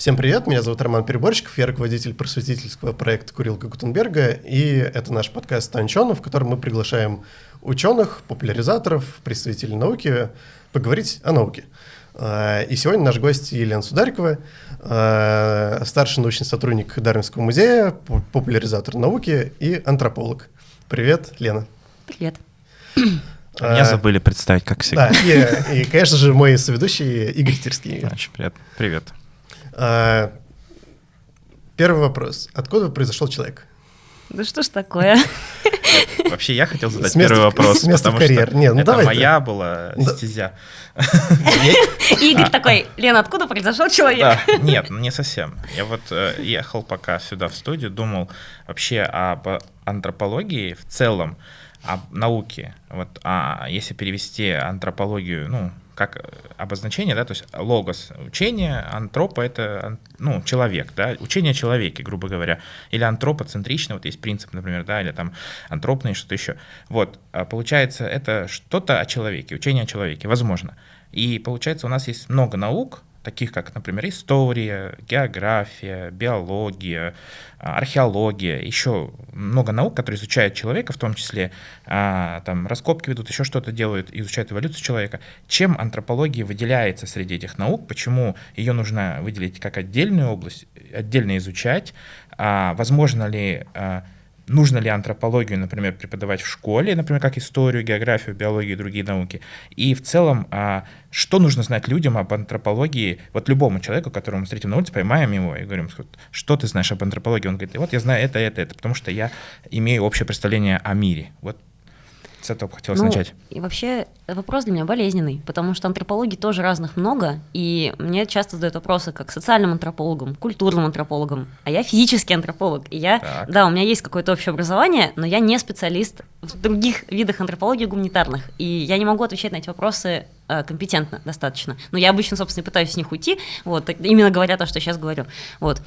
Всем привет, меня зовут Роман Переборщиков, я руководитель просветительского проекта Курилка Гутенберга, и это наш подкаст «Станчон», в котором мы приглашаем ученых, популяризаторов, представителей науки поговорить о науке. А, и сегодня наш гость Елена Сударикова, а, старший научный сотрудник Дарвинского музея, популяризатор науки и антрополог. Привет, Лена. Привет. А меня забыли представить, как всегда. Да, и, и, конечно же, мой соведущий Игорь Терский. Очень приятно. Привет. А, первый вопрос. Откуда произошел человек? Да что ж такое? Вообще я хотел задать первый вопрос, потому что Нет, ну это моя была стезя. Игорь такой, Лена, откуда произошел человек? Нет, не совсем. Я вот э, ехал пока сюда в студию, думал вообще об антропологии в целом, об науке. Вот, а если перевести антропологию, ну, как э, обозначение, да, то есть логос учение, антропа это ну, человек, да, учение о человеке, грубо говоря, или антропоцентрично, вот есть принцип, например, да, или там антропный, что-то еще. Вот, а получается, это что-то о человеке, учение о человеке, возможно. И получается, у нас есть много наук, таких как, например, история, география, биология, а, археология, еще много наук, которые изучают человека, в том числе а, там раскопки ведут, еще что-то делают, изучают эволюцию человека. Чем антропология выделяется среди этих наук, почему ее нужно выделить как отдельную область, отдельно изучать, а, возможно ли нужно ли антропологию, например, преподавать в школе, например, как историю, географию, биологию и другие науки. И в целом, а, что нужно знать людям об антропологии, вот любому человеку, которого мы встретим на улице, поймаем его и говорим, что ты знаешь об антропологии? Он говорит, вот я знаю это, это, это, потому что я имею общее представление о мире. Вот с этого хотелось ну, начать. И вообще вопрос для меня болезненный, потому что антропологий тоже разных много, и мне часто задают вопросы как социальным антропологам, культурным антропологам, а я физический антрополог. И я, так. да, у меня есть какое-то общее образование, но я не специалист в других видах антропологии гуманитарных, и я не могу отвечать на эти вопросы э, компетентно достаточно. Но я обычно, собственно, пытаюсь с них уйти, вот, именно говоря то, что сейчас говорю. Вот.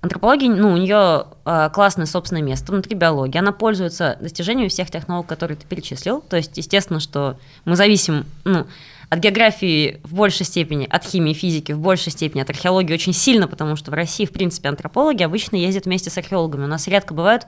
Э, Антропология, ну, у нее э, классное собственное место внутри биологии. Она пользуется достижениями всех тех наук, которые ты перечислил. То есть, естественно, что мы зависим, ну, от географии в большей степени, от химии, физики в большей степени, от археологии очень сильно, потому что в России, в принципе, антропологи обычно ездят вместе с археологами. У нас редко бывают,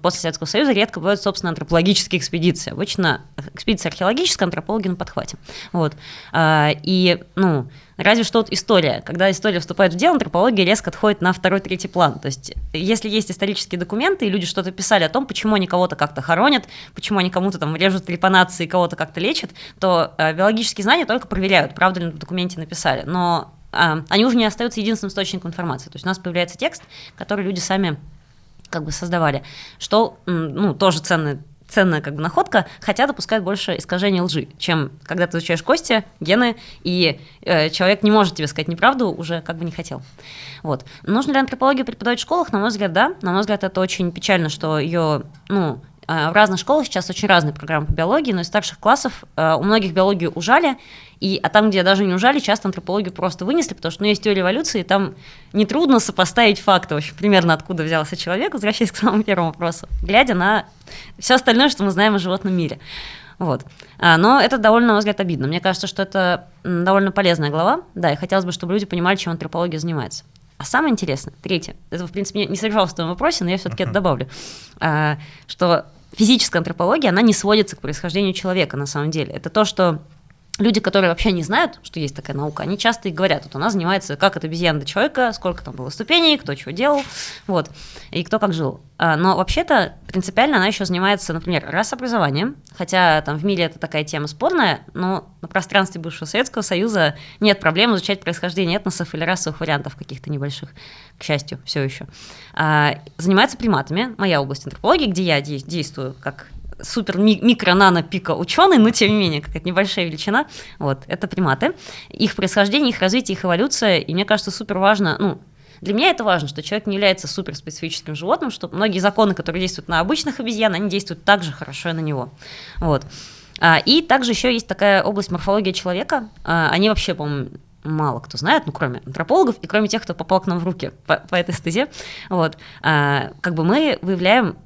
после Советского Союза, редко бывают, собственно, антропологические экспедиции. Обычно экспедиция археологическая, антропологи на подхвате. Вот. А, и, ну, Разве что вот история. Когда история вступает в дело, антропология резко отходит на второй-третий план. То есть, если есть исторические документы, и люди что-то писали о том, почему они кого-то как-то хоронят, почему они кому-то там режут трепанации, кого-то как-то лечат, то э, биологические знания только проверяют, правда ли в документе написали. Но э, они уже не остаются единственным источником информации. То есть у нас появляется текст, который люди сами как бы создавали, что ну, тоже ценный ценная как бы находка, хотя допускают больше искажения лжи, чем когда ты изучаешь кости, гены, и э, человек не может тебе сказать неправду, уже как бы не хотел. Вот. Нужно ли антропологию преподавать в школах? На мой взгляд, да. На мой взгляд, это очень печально, что ее, ну, в разных школах сейчас очень разные программы по биологии, но из старших классов э, у многих биологию ужали, и, а там, где даже не ужали, часто антропологию просто вынесли, потому что ну, есть теория эволюции, и там нетрудно сопоставить факты, в общем, примерно откуда взялся человек, возвращаясь к самому первому вопросу, глядя на все остальное, что мы знаем о животном мире. Вот. А, но это довольно, на мой взгляд, обидно. Мне кажется, что это довольно полезная глава, да, и хотелось бы, чтобы люди понимали, чем антропология занимается. А самое интересное, третье, это, в принципе, не содержалось в твоем вопросе, но я все-таки uh-huh. это добавлю, а, что физическая антропология, она не сводится к происхождению человека на самом деле. Это то, что люди, которые вообще не знают, что есть такая наука, они часто и говорят, вот она занимается, как от обезьяны до человека, сколько там было ступеней, кто чего делал, вот, и кто как жил. А, но вообще-то принципиально она еще занимается, например, расообразованием, хотя там в мире это такая тема спорная, но на пространстве бывшего Советского Союза нет проблем изучать происхождение этносов или расовых вариантов каких-то небольших, к счастью, все еще. А, занимается приматами, моя область антропологии, где я действую как супер микро-нано пика ученый, но тем не менее какая-то небольшая величина. Вот, это приматы. Их происхождение, их развитие, их эволюция, и мне кажется, супер важно, ну, для меня это важно, что человек не является суперспецифическим животным, что многие законы, которые действуют на обычных обезьян, они действуют так же хорошо и на него. Вот. А, и также еще есть такая область морфологии человека. А, они вообще, по-моему, мало кто знает, ну, кроме антропологов и кроме тех, кто попал к нам в руки по, по этой стезе. Вот. А, как бы мы выявляем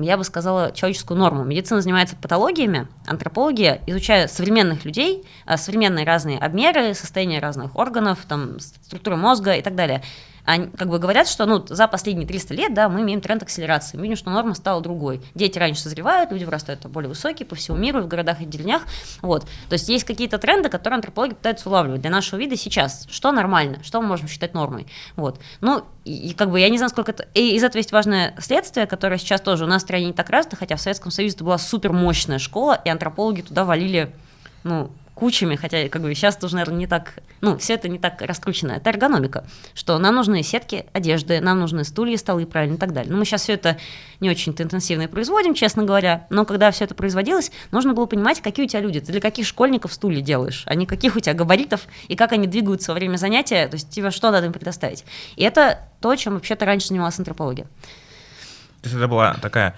я бы сказала, человеческую норму. Медицина занимается патологиями, антропология, изучая современных людей, а, современные разные обмеры, состояние разных органов, там, структуры мозга и так далее они как бы говорят, что ну, за последние 300 лет да, мы имеем тренд акселерации. Мы видим, что норма стала другой. Дети раньше созревают, люди вырастают более высокие по всему миру, в городах и деревнях. Вот. То есть есть какие-то тренды, которые антропологи пытаются улавливать для нашего вида сейчас. Что нормально, что мы можем считать нормой. Вот. Ну, и, и как бы я не знаю, сколько это... И из этого есть важное следствие, которое сейчас тоже у нас в стране не так развито, хотя в Советском Союзе это была супер мощная школа, и антропологи туда валили ну, кучами, хотя как бы сейчас тоже, наверное, не так, ну, все это не так раскручено. Это эргономика, что нам нужны сетки одежды, нам нужны стулья, столы, правильно, и так далее. Но мы сейчас все это не очень-то интенсивно производим, честно говоря, но когда все это производилось, нужно было понимать, какие у тебя люди, ты для каких школьников стулья делаешь, а не каких у тебя габаритов, и как они двигаются во время занятия, то есть тебе что надо им предоставить. И это то, чем вообще-то раньше занималась антропология. То есть это была такая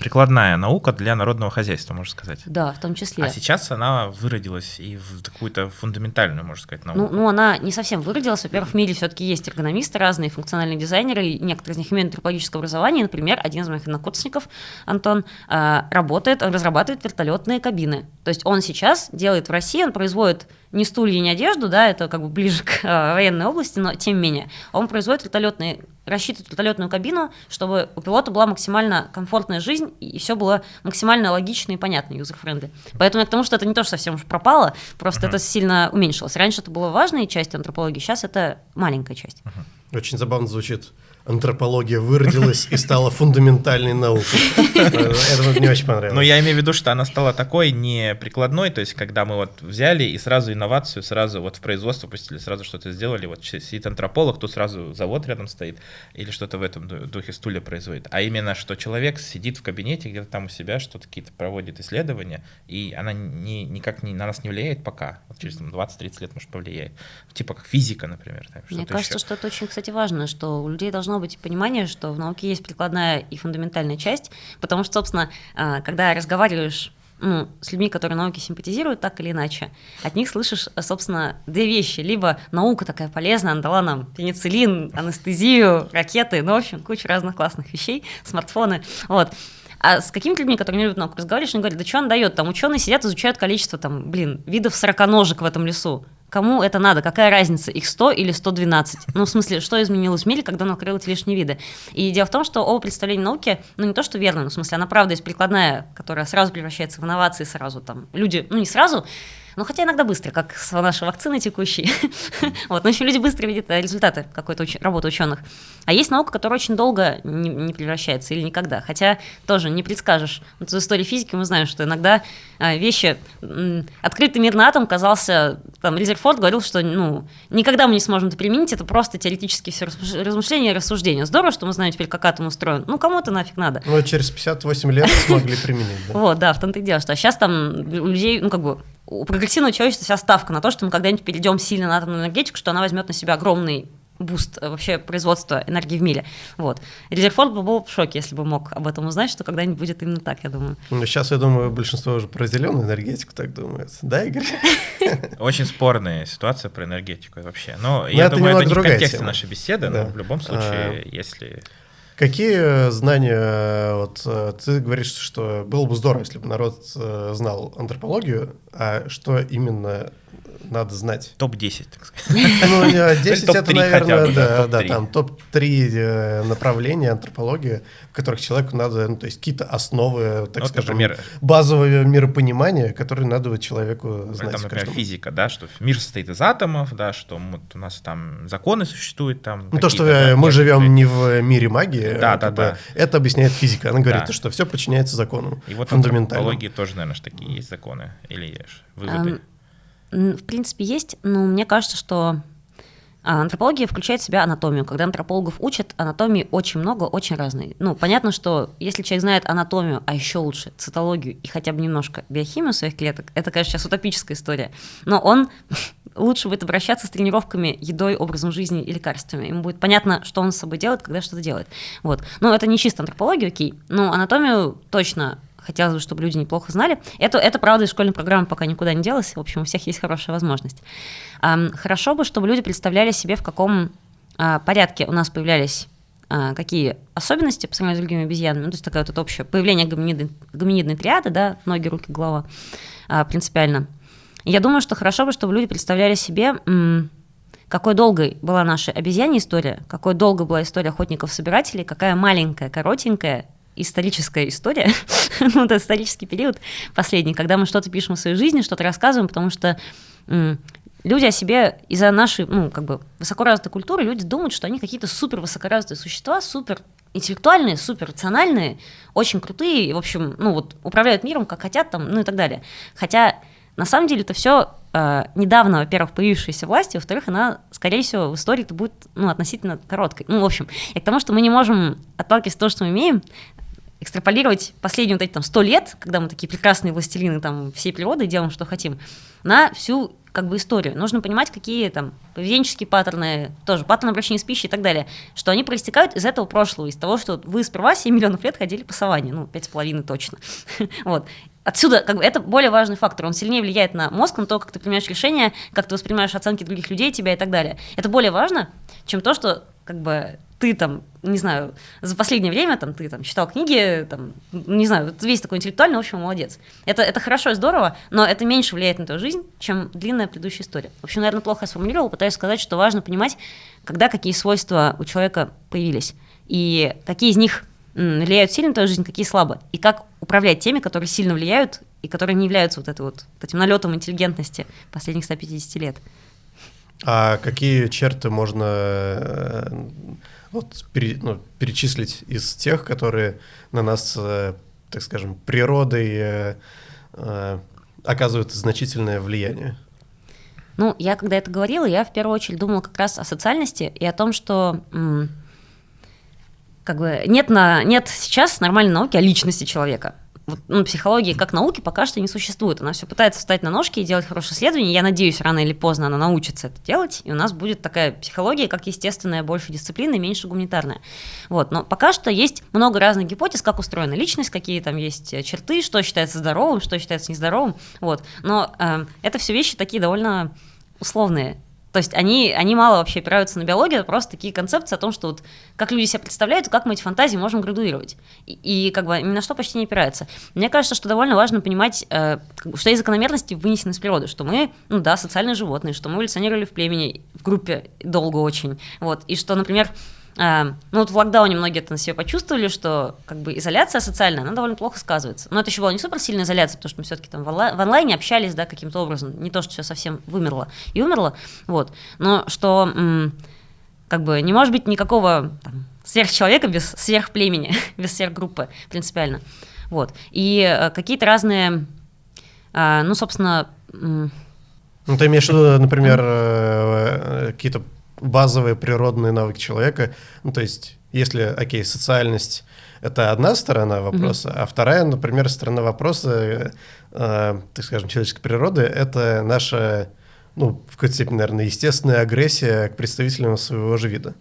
прикладная наука для народного хозяйства, можно сказать. Да, в том числе. А сейчас она выродилась и в какую-то фундаментальную, можно сказать, науку. Ну, ну она не совсем выродилась. Во-первых, в мире все-таки есть эргономисты разные, функциональные дизайнеры, и некоторые из них имеют антропологическое образование. Например, один из моих однокурсников, Антон, э, работает, он разрабатывает вертолетные кабины. То есть он сейчас делает в России, он производит не стулья, не одежду, да, это как бы ближе к э, военной области, но тем не менее, он производит вертолетные, рассчитывает вертолетную кабину, чтобы у пилота была максимально комфортная жизнь и все было максимально логично и понятно, юзер-френды. Поэтому я к тому, что это не то, что совсем уж пропало, просто uh-huh. это сильно уменьшилось. Раньше это была важная часть антропологии, сейчас это маленькая часть. Uh-huh. Очень забавно звучит антропология выродилась и стала фундаментальной наукой. Это мне очень понравилось. Но я имею в виду, что она стала такой не прикладной, то есть когда мы вот взяли и сразу инновацию, сразу вот в производство пустили, сразу что-то сделали, вот сидит антрополог, тут сразу завод рядом стоит или что-то в этом духе стулья производит. А именно, что человек сидит в кабинете где-то там у себя, что-то какие-то проводит исследования, и она не, никак не, на нас не влияет пока. Вот через 20-30 лет, может, повлияет. Типа как физика, например. Там, Мне кажется, еще. что это очень, кстати, важно, что у людей должно должно быть понимание, что в науке есть прикладная и фундаментальная часть, потому что, собственно, а, когда разговариваешь ну, с людьми, которые науке симпатизируют так или иначе, от них слышишь, собственно, две вещи. Либо наука такая полезная, она дала нам пенициллин, анестезию, ракеты, ну, в общем, кучу разных классных вещей, смартфоны, вот. А с какими-то людьми, которые не любят науку, разговариваешь, они говорят, да что он дает? Там ученые сидят, изучают количество, там, блин, видов сороконожек в этом лесу. Кому это надо? Какая разница, их 100 или 112? Ну, в смысле, что изменилось в мире, когда он открыл эти лишние виды? И дело в том, что оба представления науки, ну, не то, что верно, но в смысле, она правда есть прикладная, которая сразу превращается в инновации, сразу там, люди, ну, не сразу, ну, хотя иногда быстро, как с нашей вакциной текущей. вот, но еще люди быстро видят э, результаты какой-то уч- работы ученых. А есть наука, которая очень долго не, не превращается или никогда. Хотя тоже не предскажешь. Вот в истории физики мы знаем, что иногда э, вещи... Открытый мир на атом казался... Там Резерфорд говорил, что ну, никогда мы не сможем это применить, это просто теоретические все размышления и рассуждения. Здорово, что мы знаем теперь, как атом устроен. Ну, кому-то нафиг надо. Ну, через 58 лет смогли применить. Вот, да, в том-то и дело, что сейчас там у людей, ну, как бы, у прогрессивного человечества вся ставка на то, что мы когда-нибудь перейдем сильно на атомную энергетику, что она возьмет на себя огромный буст э, вообще производства энергии в мире. Вот. Резерфорд бы был в шоке, если бы мог об этом узнать, что когда-нибудь будет именно так, я думаю. Ну, сейчас, я думаю, большинство уже про зеленую энергетику так думает. Да, Игорь? Очень спорная ситуация про энергетику вообще. Но, я думаю, это не в контексте нашей беседы, да. но в любом случае, а... если... Какие знания, вот ты говоришь, что было бы здорово, если бы народ э, знал антропологию, а что именно надо знать. Топ-10, так сказать. Ну, 10 это, наверное, да, да, там топ-3 э, направления антропологии, в которых человеку надо, ну, то есть какие-то основы, так ну, скажем, например, базовое миропонимание, которые надо человеку знать. Там, например, физика, да, что мир состоит из атомов, да, что у нас там законы существуют, там. Ну, то, что мы живем не в мире магии, да, да, да. это объясняет физика. Она говорит, что все подчиняется закону. И вот в антропологии тоже, наверное, такие есть законы или выводы. В принципе, есть, но мне кажется, что а, антропология включает в себя анатомию. Когда антропологов учат, анатомии очень много, очень разные. Ну, понятно, что если человек знает анатомию, а еще лучше цитологию и хотя бы немножко биохимию своих клеток, это, конечно, сейчас утопическая история, но он лучше будет обращаться с тренировками, едой, образом жизни и лекарствами. Ему будет понятно, что он с собой делает, когда что-то делает. Вот. Но это не чисто антропология, окей, но анатомию точно хотелось бы, чтобы люди неплохо знали. Это, это правда, из школьной программы пока никуда не делось. В общем, у всех есть хорошая возможность. Хорошо бы, чтобы люди представляли себе, в каком а, порядке у нас появлялись а, какие особенности по сравнению с другими обезьянами, ну, то есть такая вот общее появление гоминидной, гоминидной триады, да, ноги, руки, голова, а, принципиально. я думаю, что хорошо бы, чтобы люди представляли себе, какой долгой была наша обезьянья история, какой долгой была история охотников-собирателей, какая маленькая, коротенькая историческая история, ну, это исторический период последний, когда мы что-то пишем в своей жизни, что-то рассказываем, потому что люди о себе из-за нашей, ну, как бы, высокоразвитой культуры, люди думают, что они какие-то супер высокоразвитые существа, супер интеллектуальные, супер рациональные, очень крутые, в общем, ну, вот, управляют миром, как хотят, там, ну, и так далее. Хотя, на самом деле, это все э, недавно, во-первых, появившаяся власть, во-вторых, она, скорее всего, в истории это будет, ну, относительно короткой. Ну, в общем, и к тому, что мы не можем отталкиваться от того, что мы имеем, экстраполировать последние вот эти там сто лет, когда мы такие прекрасные властелины там всей природы делаем, что хотим, на всю как бы историю. Нужно понимать, какие там поведенческие паттерны, тоже паттерны обращения с пищей и так далее, что они проистекают из этого прошлого, из того, что вы сперва 7 миллионов лет ходили по саванне, ну, пять с половиной точно. вот. Отсюда как бы, это более важный фактор, он сильнее влияет на мозг, на то, как ты принимаешь решения, как ты воспринимаешь оценки других людей, тебя и так далее. Это более важно, чем то, что как бы ты там, не знаю, за последнее время там ты там читал книги, там, не знаю, весь такой интеллектуальный, в общем, молодец. Это, это хорошо и здорово, но это меньше влияет на твою жизнь, чем длинная предыдущая история. В общем, наверное, плохо я сформулировал, пытаюсь сказать, что важно понимать, когда какие свойства у человека появились, и какие из них влияют сильно на твою жизнь, какие слабо, и как управлять теми, которые сильно влияют и которые не являются вот, вот, вот этим налетом интеллигентности последних 150 лет. А какие черты можно э, вот, пере, ну, перечислить из тех, которые на нас, э, так скажем, природой э, э, оказывают значительное влияние? Ну, я когда это говорила, я в первую очередь думала как раз о социальности и о том, что как бы нет, на, нет сейчас нормальной науки о личности человека вот, ну, психологии как науки пока что не существует. Она все пытается встать на ножки и делать хорошее исследование. Я надеюсь, рано или поздно она научится это делать, и у нас будет такая психология, как естественная, больше дисциплины меньше гуманитарная. Вот. Но пока что есть много разных гипотез, как устроена личность, какие там есть черты, что считается здоровым, что считается нездоровым. Вот. Но э, это все вещи такие довольно условные. То есть они, они мало вообще опираются на биологию, это просто такие концепции о том, что вот как люди себя представляют, как мы эти фантазии можем градуировать. И, и как бы ни на что почти не опираются. Мне кажется, что довольно важно понимать, э, что есть закономерности вынесены из природы, что мы, ну да, социальные животные, что мы эволюционировали в племени, в группе долго очень. Вот, и что, например, ну вот в локдауне многие это на себе почувствовали, что как бы изоляция социальная, она довольно плохо сказывается. Но это еще была не супер сильная изоляция, потому что мы все-таки там в, онлайне общались, да, каким-то образом. Не то, что все совсем вымерло и умерло, вот. Но что как бы не может быть никакого там, сверхчеловека без сверхплемени, без сверхгруппы принципиально. Вот. И э, какие-то разные, э, ну, собственно... Ну, ты имеешь в виду, например, э, какие-то базовые природные навыки человека. Ну, то есть, если, окей, социальность — это одна сторона вопроса, mm-hmm. а вторая, например, сторона вопроса, э, так скажем, человеческой природы — это наша, ну, в какой-то степени, наверное, естественная агрессия к представителям своего же вида.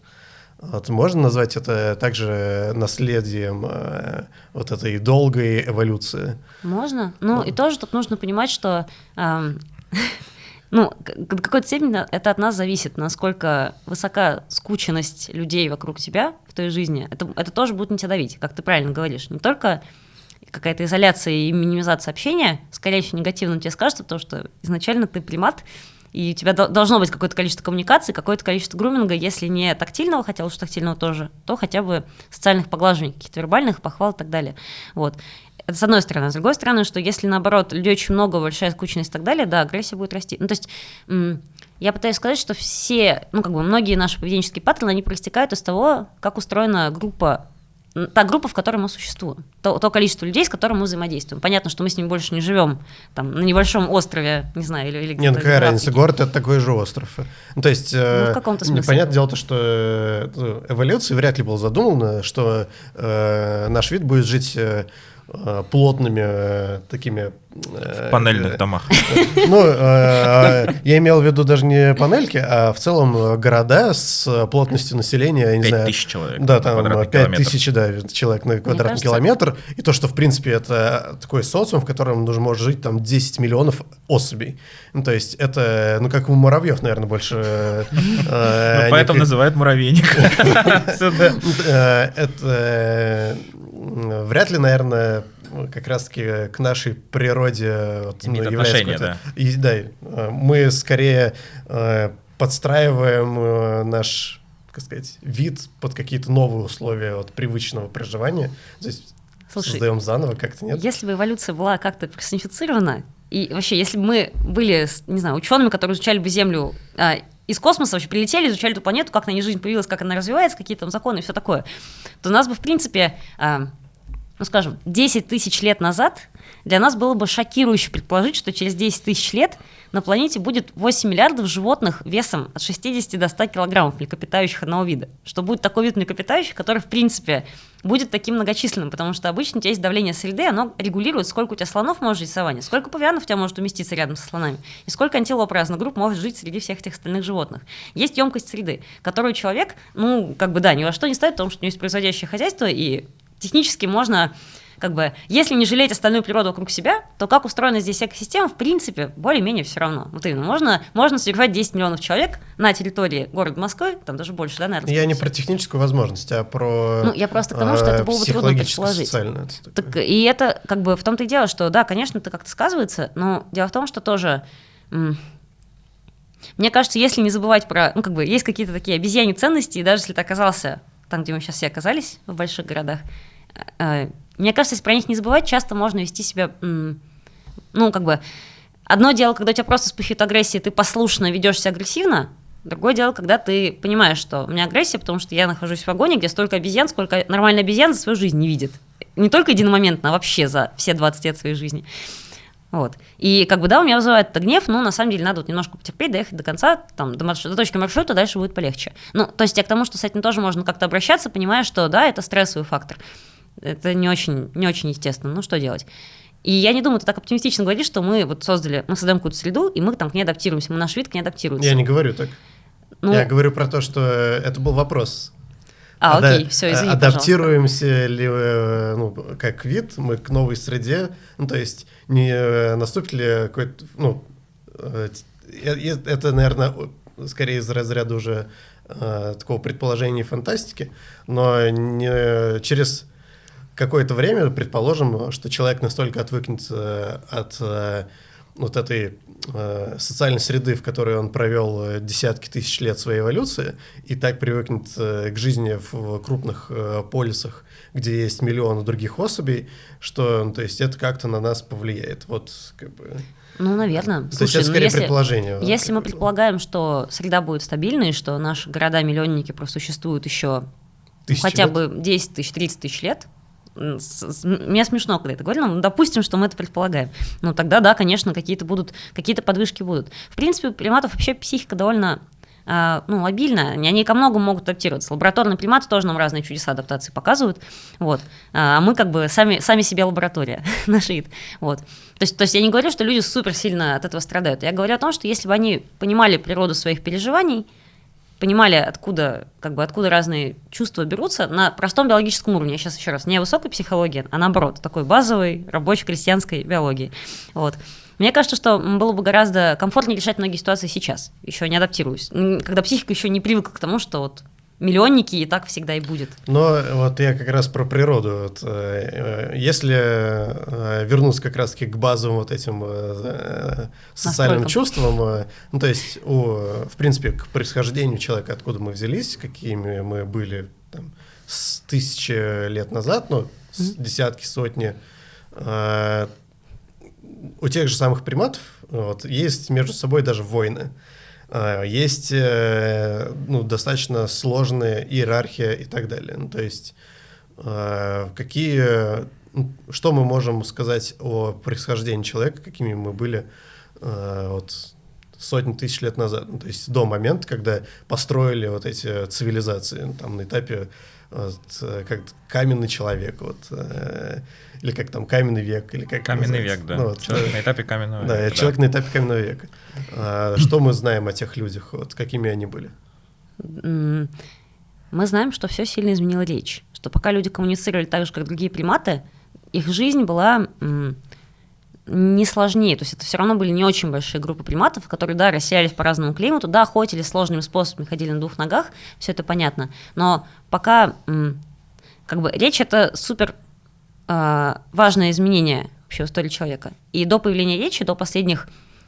Вот, можно назвать это также наследием э, вот этой долгой эволюции? Можно. Ну, и тоже тут нужно понимать, что э, ну, до какой-то степени это от нас зависит, насколько высока скученность людей вокруг тебя в той жизни. Это, это тоже будет на тебя давить, как ты правильно говоришь. Не только какая-то изоляция и минимизация общения, скорее всего, негативно тебе скажется, потому что изначально ты примат, и у тебя должно быть какое-то количество коммуникации, какое-то количество груминга, если не тактильного, хотя лучше тактильного тоже, то хотя бы социальных поглаживаний, каких-то вербальных, похвал и так далее. Вот. Это с одной стороны. С другой стороны, что если, наоборот, людей очень много, большая скучность и так далее, да, агрессия будет расти. Ну, то есть я пытаюсь сказать, что все, ну, как бы многие наши поведенческие паттерны, они проистекают из того, как устроена группа та группа, в которой мы существуем, то, то количество людей, с которым мы взаимодействуем. Понятно, что мы с ними больше не живем там, на небольшом острове, не знаю, или, или ну какая разница, город — это такой же остров. Ну, то есть, ну, в э, каком-то смысле. Понятное дело, то, что э, эволюция вряд ли была задумана, что э, наш вид будет жить... Э, э, плотными э, такими... Э, в панельных домах. Ну, я имел в виду даже не панельки, а в целом города с плотностью населения, я не знаю... 5 тысяч человек Да, там 5 тысяч да, человек на квадратный километр. И то, что, в принципе, это такой социум, в котором нужно может жить там 10 миллионов особей. Ну, то есть это, ну, как у муравьев, наверное, больше... Ну, поэтому называют муравейник. Это вряд ли, наверное, как раз-таки к нашей природе вот, Имеет ну, отношение, да. И, да, мы скорее э, подстраиваем э, наш, как сказать, вид под какие-то новые условия вот, привычного проживания. То есть Слушай, создаем заново как-то, нет? Если бы эволюция была как-то персонифицирована, и вообще, если бы мы были, не знаю, учеными, которые изучали бы Землю а, из космоса, вообще прилетели, изучали эту планету, как на ней жизнь появилась, как она развивается, какие там законы и все такое, то нас бы, в принципе, а, ну, скажем, 10 тысяч лет назад для нас было бы шокирующе предположить, что через 10 тысяч лет на планете будет 8 миллиардов животных весом от 60 до 100 килограммов млекопитающих одного вида. Что будет такой вид млекопитающих, который, в принципе, будет таким многочисленным, потому что обычно у тебя есть давление среды, оно регулирует, сколько у тебя слонов может жить в саванне, сколько павианов у тебя может уместиться рядом со слонами, и сколько антилоп разных групп может жить среди всех этих остальных животных. Есть емкость среды, которую человек, ну, как бы, да, ни во что не ставит, потому что у него есть производящее хозяйство, и технически можно как бы, если не жалеть остальную природу вокруг себя, то как устроена здесь экосистема, в принципе, более-менее все равно. Вот именно, можно, можно содержать 10 миллионов человек на территории города Москвы, там даже больше, да, наверное? Я не про техническую возможность, а про Ну, я просто к тому, что это было бы трудно предположить. Это так, и это, как бы, в том-то и дело, что, да, конечно, это как-то сказывается, но дело в том, что тоже... Мне кажется, если не забывать про, ну, как бы, есть какие-то такие обезьяне ценности, и даже если ты оказался там, где мы сейчас все оказались, в больших городах, мне кажется, если про них не забывать, часто можно вести себя, ну, как бы, одно дело, когда у тебя просто вспыхивает агрессия, ты послушно ведешься агрессивно, Другое дело, когда ты понимаешь, что у меня агрессия, потому что я нахожусь в вагоне, где столько обезьян, сколько нормальная обезьян за свою жизнь не видит. Не только единомоментно, а вообще за все 20 лет своей жизни. Вот. И как бы, да, у меня вызывает это гнев, но на самом деле надо вот немножко потерпеть, доехать до конца, там, до, маршрута, до точки маршрута, дальше будет полегче. Ну, то есть я к тому, что с этим тоже можно как-то обращаться, понимая, что, да, это стрессовый фактор. Это не очень, не очень естественно, ну что делать? И я не думаю, ты так оптимистично говоришь, что мы вот создали, мы создаем какую-то среду, и мы там к ней адаптируемся, мы наш вид к ней адаптируется. Я не говорю так. Ну, я говорю про то, что это был вопрос. А, Ада- окей, все, извини, Адаптируемся пожалуйста. ли, э, ну, как вид, мы к новой среде, ну, то есть не э, наступит ли какой-то, ну, э, это, наверное, скорее из разряда уже такого предположения и фантастики, но не через какое-то время, предположим, что человек настолько отвыкнет от вот этой э, социальной среды, в которой он провел э, десятки тысяч лет своей эволюции, и так привыкнет э, к жизни в крупных э, полисах, где есть миллионы других особей, что, ну, то есть, это как-то на нас повлияет. Вот, как бы... Ну, наверное. То Слушай, есть это ну, скорее если, предположение. Если мы предполагаем, что среда будет стабильной, что наши города-миллионники просуществуют еще ну, хотя лет? бы 10 тысяч, 30 тысяч лет, мне смешно, когда это говорю, но допустим, что мы это предполагаем. Ну, тогда, да, конечно, какие-то будут, какие-то подвижки будут. В принципе, у приматов вообще психика довольно а, ну, лобильная, они ко многому могут адаптироваться. Лабораторные приматы тоже нам разные чудеса адаптации показывают, вот. А мы как бы сами, сами себе лаборатория, наш вид, вот. То есть, то есть я не говорю, что люди супер сильно от этого страдают. Я говорю о том, что если бы они понимали природу своих переживаний, понимали, откуда, как бы, откуда разные чувства берутся на простом биологическом уровне. Я сейчас еще раз, не высокой психологии, а наоборот, такой базовой рабочей крестьянской биологии. Вот. Мне кажется, что было бы гораздо комфортнее решать многие ситуации сейчас, еще не адаптируюсь, когда психика еще не привыкла к тому, что вот миллионники, и так всегда и будет. Но вот я как раз про природу. Вот, э, э если э, вернуться как раз-таки к базовым вот этим э, социальным чувствам, ну то есть, у, в принципе, к происхождению человека, откуда мы взялись, какими мы были там, с тысячи лет назад, ну, mm-hmm. десятки, сотни, у тех же самых приматов вот, есть между собой даже войны. А, есть э, ну, достаточно сложная иерархия и так далее. Ну, то есть а, какие, ну, что мы можем сказать о происхождении человека, какими мы были вот, сотни тысяч лет назад, ну, то есть до момента, когда построили вот эти цивилизации, там на этапе вот, как каменный человек, вот, э, или как там каменный век, или как каменный век, да. Ну, вот, человек на этапе каменного да, века. Человек да. на этапе каменного века. А, что мы знаем о тех людях, вот, какими они были? Мы знаем, что все сильно изменило речь, что пока люди коммуницировали так же, как другие приматы, их жизнь была не сложнее, то есть это все равно были не очень большие группы приматов, которые, да, расселялись по разному климату, да, охотились сложными способами, ходили на двух ногах, все это понятно, но пока как бы речь это супер важное изменение вообще в истории человека, и до появления речи, до последних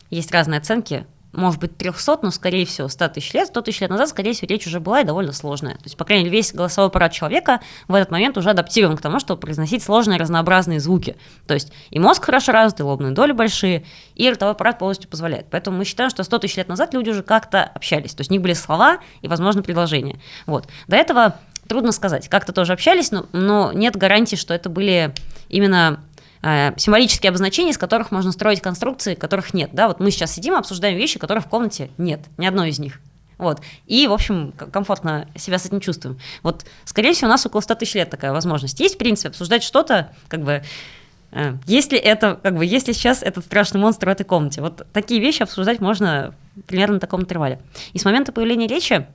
есть разные оценки, может быть, 300, но, скорее всего, 100 тысяч лет, 100 тысяч лет назад, скорее всего, речь уже была и довольно сложная. То есть, по крайней мере, весь голосовой аппарат человека в этот момент уже адаптирован к тому, чтобы произносить сложные разнообразные звуки. То есть и мозг хорошо развит, и лобные доли большие, и ротовой аппарат полностью позволяет. Поэтому мы считаем, что 100 тысяч лет назад люди уже как-то общались. То есть у них были слова и, возможно, предложения. Вот. До этого трудно сказать. Как-то тоже общались, но, но нет гарантии, что это были именно Э, символические обозначения, из которых можно строить конструкции, которых нет. Да? Вот мы сейчас сидим, обсуждаем вещи, которых в комнате нет, ни одной из них. Вот. И, в общем, комфортно себя с этим чувствуем. Вот, скорее всего, у нас около 100 тысяч лет такая возможность. Есть, в принципе, обсуждать что-то, как бы, э, если это, как бы, если сейчас этот страшный монстр в этой комнате. Вот такие вещи обсуждать можно примерно на таком интервале. И с момента появления речи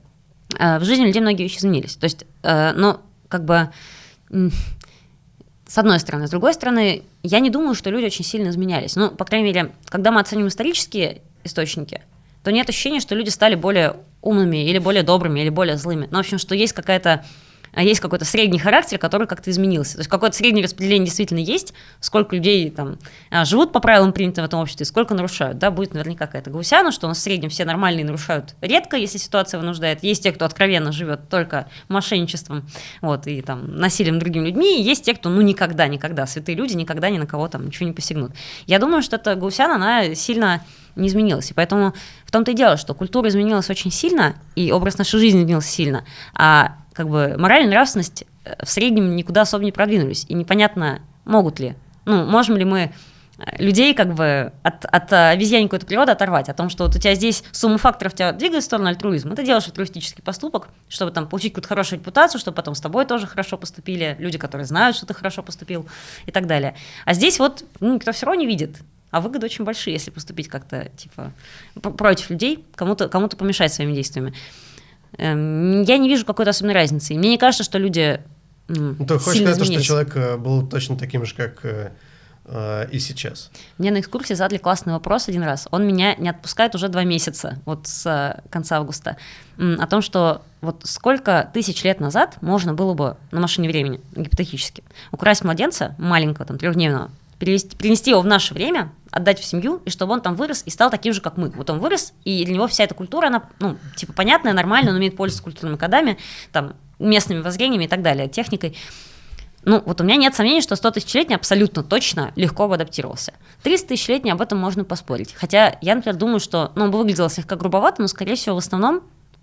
в жизни людей многие вещи изменились. То есть, но, как бы, с одной стороны. С другой стороны, я не думаю, что люди очень сильно изменялись. Ну, по крайней мере, когда мы оценим исторические источники, то нет ощущения, что люди стали более умными или более добрыми или более злыми. Ну, в общем, что есть какая-то есть какой-то средний характер, который как-то изменился. То есть какое-то среднее распределение действительно есть, сколько людей там а, живут по правилам принятым в этом обществе, сколько нарушают. Да, будет наверняка какая-то гусяна, что у нас в среднем все нормальные нарушают редко, если ситуация вынуждает. Есть те, кто откровенно живет только мошенничеством вот, и там, насилием другими людьми, и есть те, кто ну никогда, никогда, святые люди никогда ни на кого там ничего не посягнут. Я думаю, что эта гусяна, она сильно не изменилась. И поэтому в том-то и дело, что культура изменилась очень сильно, и образ нашей жизни изменился сильно, а как бы мораль и нравственность э, в среднем никуда особо не продвинулись. И непонятно, могут ли. Ну, можем ли мы э, людей как бы от, от обезьяни какой-то природы оторвать, о том, что вот у тебя здесь сумма факторов тебя двигает в сторону альтруизма, ты делаешь альтруистический поступок, чтобы там получить какую-то хорошую репутацию, чтобы потом с тобой тоже хорошо поступили, люди, которые знают, что ты хорошо поступил и так далее. А здесь вот ну, никто все равно не видит, а выгоды очень большие, если поступить как-то типа против людей, кому-то кому помешать своими действиями. Эм, я не вижу какой-то особенной разницы. мне не кажется, что люди ну, Ты хочешь сказать, что человек э, был точно таким же, как э, э, и сейчас. Мне на экскурсии задали классный вопрос один раз. Он меня не отпускает уже два месяца, вот с конца августа, о том, что вот сколько тысяч лет назад можно было бы на машине времени, гипотетически, украсть младенца маленького, там, трехдневного, перевести, перенести его в наше время, отдать в семью, и чтобы он там вырос и стал таким же, как мы. Вот он вырос, и для него вся эта культура, она, ну, типа, понятная, нормальная, он умеет пользоваться культурными кодами, там, местными воззрениями и так далее, техникой. Ну, вот у меня нет сомнений, что 100 тысячелетний абсолютно точно легко бы адаптировался. 300 тысячелетний об этом можно поспорить. Хотя я, например, думаю, что, ну, он бы выглядел слегка грубовато, но, скорее всего, в основном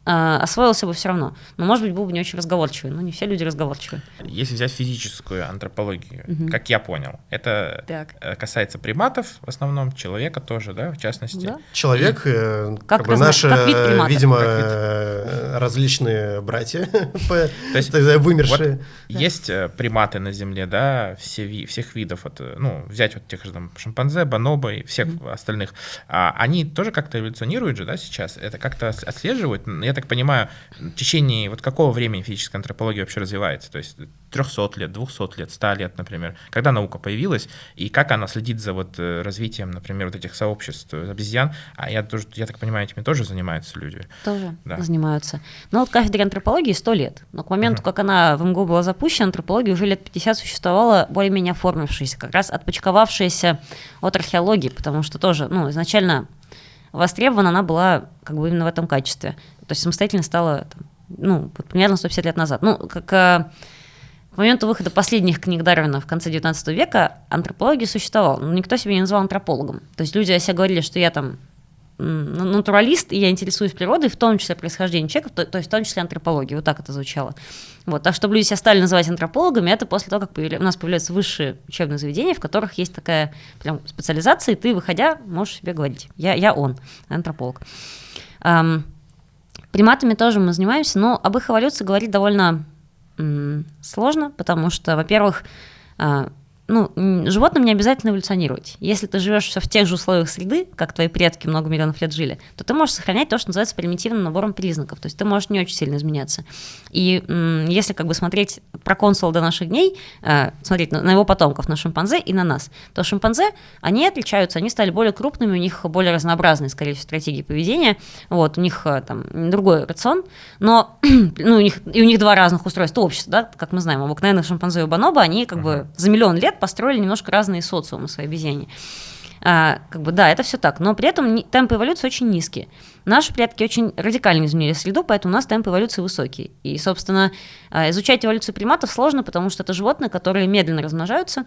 освоился бы все равно. Но, может быть, был бы не очень разговорчивый. Но не все люди разговорчивые. Если взять физическую антропологию, угу. как я понял, это так. Э, касается приматов в основном, человека тоже, да, в частности. Да. Человек, И... Э, как, как бы наши, как вид видимо, как вид. Э, различные братья, то есть вымершие. Вот есть приматы на Земле, да, все, всех видов, ну, взять вот тех же там шимпанзе, бонобо и всех остальных, а они тоже как-то эволюционируют же, да, сейчас? Это как-то отслеживают? Я так понимаю, в течение вот какого времени физическая антропология вообще развивается? То есть 300 лет, 200 лет, 100 лет, например. Когда наука появилась, и как она следит за вот э, развитием, например, вот этих сообществ обезьян? А я, тоже, я так понимаю, этими тоже занимаются люди. Тоже да. занимаются. Ну вот кафедре антропологии 100 лет. Но к моменту, uh-huh. как она в МГУ была запущена, антропология уже лет 50 существовала более-менее оформившаяся, как раз отпочковавшаяся от археологии, потому что тоже, ну, изначально востребована она была как бы именно в этом качестве. То есть самостоятельно стала, там, ну, примерно 150 лет назад. Ну, как э, к моменту выхода последних книг Дарвина в конце 19 века антропология существовала, но никто себя не называл антропологом. То есть люди о себе говорили, что я там натуралист, и я интересуюсь природой, в том числе происхождением человека, то, то есть в том числе антропологией. Вот так это звучало. Вот. А чтобы люди себя стали называть антропологами, это после того, как появля... у нас появляются высшие учебные заведения, в которых есть такая прям специализация, и ты, выходя, можешь себе говорить, я, я он, антрополог. Um, приматами тоже мы занимаемся, но об их эволюции говорить довольно сложно, потому что, во-первых, uh, ну, животным не обязательно эволюционировать. Если ты живешь все в тех же условиях среды, как твои предки много миллионов лет жили, то ты можешь сохранять то, что называется примитивным набором признаков. То есть ты можешь не очень сильно изменяться. И если как бы смотреть про консула до наших дней, э, смотреть на, на его потомков, на шимпанзе и на нас, то шимпанзе, они отличаются, они стали более крупными, у них более разнообразные, скорее всего, стратегии поведения. Вот, у них э, там другой рацион, но ну, у них, и у них два разных устройства общества, да, как мы знаем, обыкновенных шимпанзе и бонобо, они как бы за миллион лет построили немножко разные социумы своей обезьяне. А, как бы, да, это все так, но при этом темпы эволюции очень низкие. Наши предки очень радикально изменили среду, поэтому у нас темпы эволюции высокие. И, собственно, а, изучать эволюцию приматов сложно, потому что это животные, которые медленно размножаются,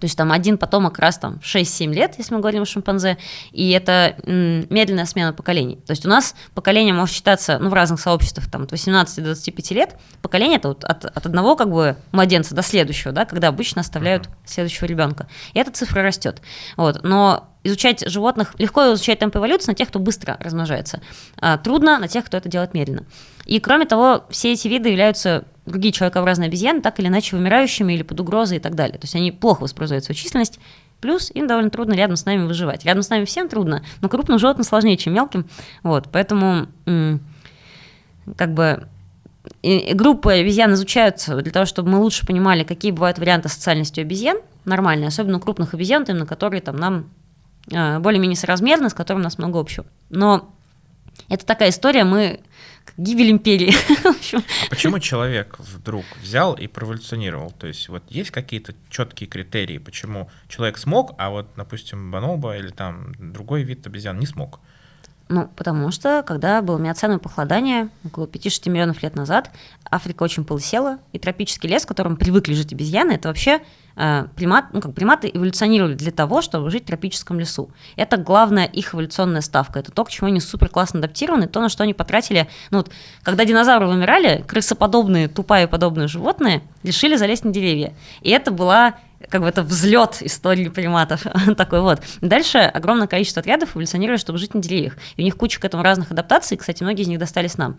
то есть там один потомок раз там 6-7 лет, если мы говорим о шимпанзе, и это медленная смена поколений. То есть у нас поколение может считаться, ну, в разных сообществах, там, от 18 до 25 лет, поколение это вот от, от одного как бы младенца до следующего, да, когда обычно оставляют следующего ребенка. И эта цифра растет. Вот. Но изучать животных, легко изучать темп эволюции на тех, кто быстро размножается. А трудно на тех, кто это делает медленно. И кроме того, все эти виды являются другие человекообразные обезьяны так или иначе вымирающими или под угрозой и так далее. То есть они плохо воспроизводят свою численность, плюс им довольно трудно рядом с нами выживать. Рядом с нами всем трудно, но крупным животным сложнее, чем мелким. Вот, поэтому как бы и группы обезьян изучаются для того, чтобы мы лучше понимали, какие бывают варианты социальности у обезьян, нормальные, особенно у крупных обезьян, именно которые там нам более-менее соразмерны, с которыми у нас много общего. Но это такая история, мы гибель империи. А почему человек вдруг взял и проволюционировал? То есть вот есть какие-то четкие критерии, почему человек смог, а вот, допустим, бонобо или там другой вид обезьян не смог? Ну, потому что, когда было миоценовое похолодание, около 5-6 миллионов лет назад, Африка очень полысела, и тропический лес, в котором привыкли жить обезьяны, это вообще э, примат, ну, как приматы эволюционировали для того, чтобы жить в тропическом лесу. Это главная их эволюционная ставка. Это то, к чему они супер классно адаптированы, то, на что они потратили. Ну, вот, когда динозавры вымирали, крысоподобные, тупая подобные животные решили залезть на деревья. И это была как бы это взлет истории приматов такой вот. Дальше огромное количество отрядов эволюционировали, чтобы жить на деревьях. И у них куча к этому разных адаптаций, кстати, многие из них достались нам.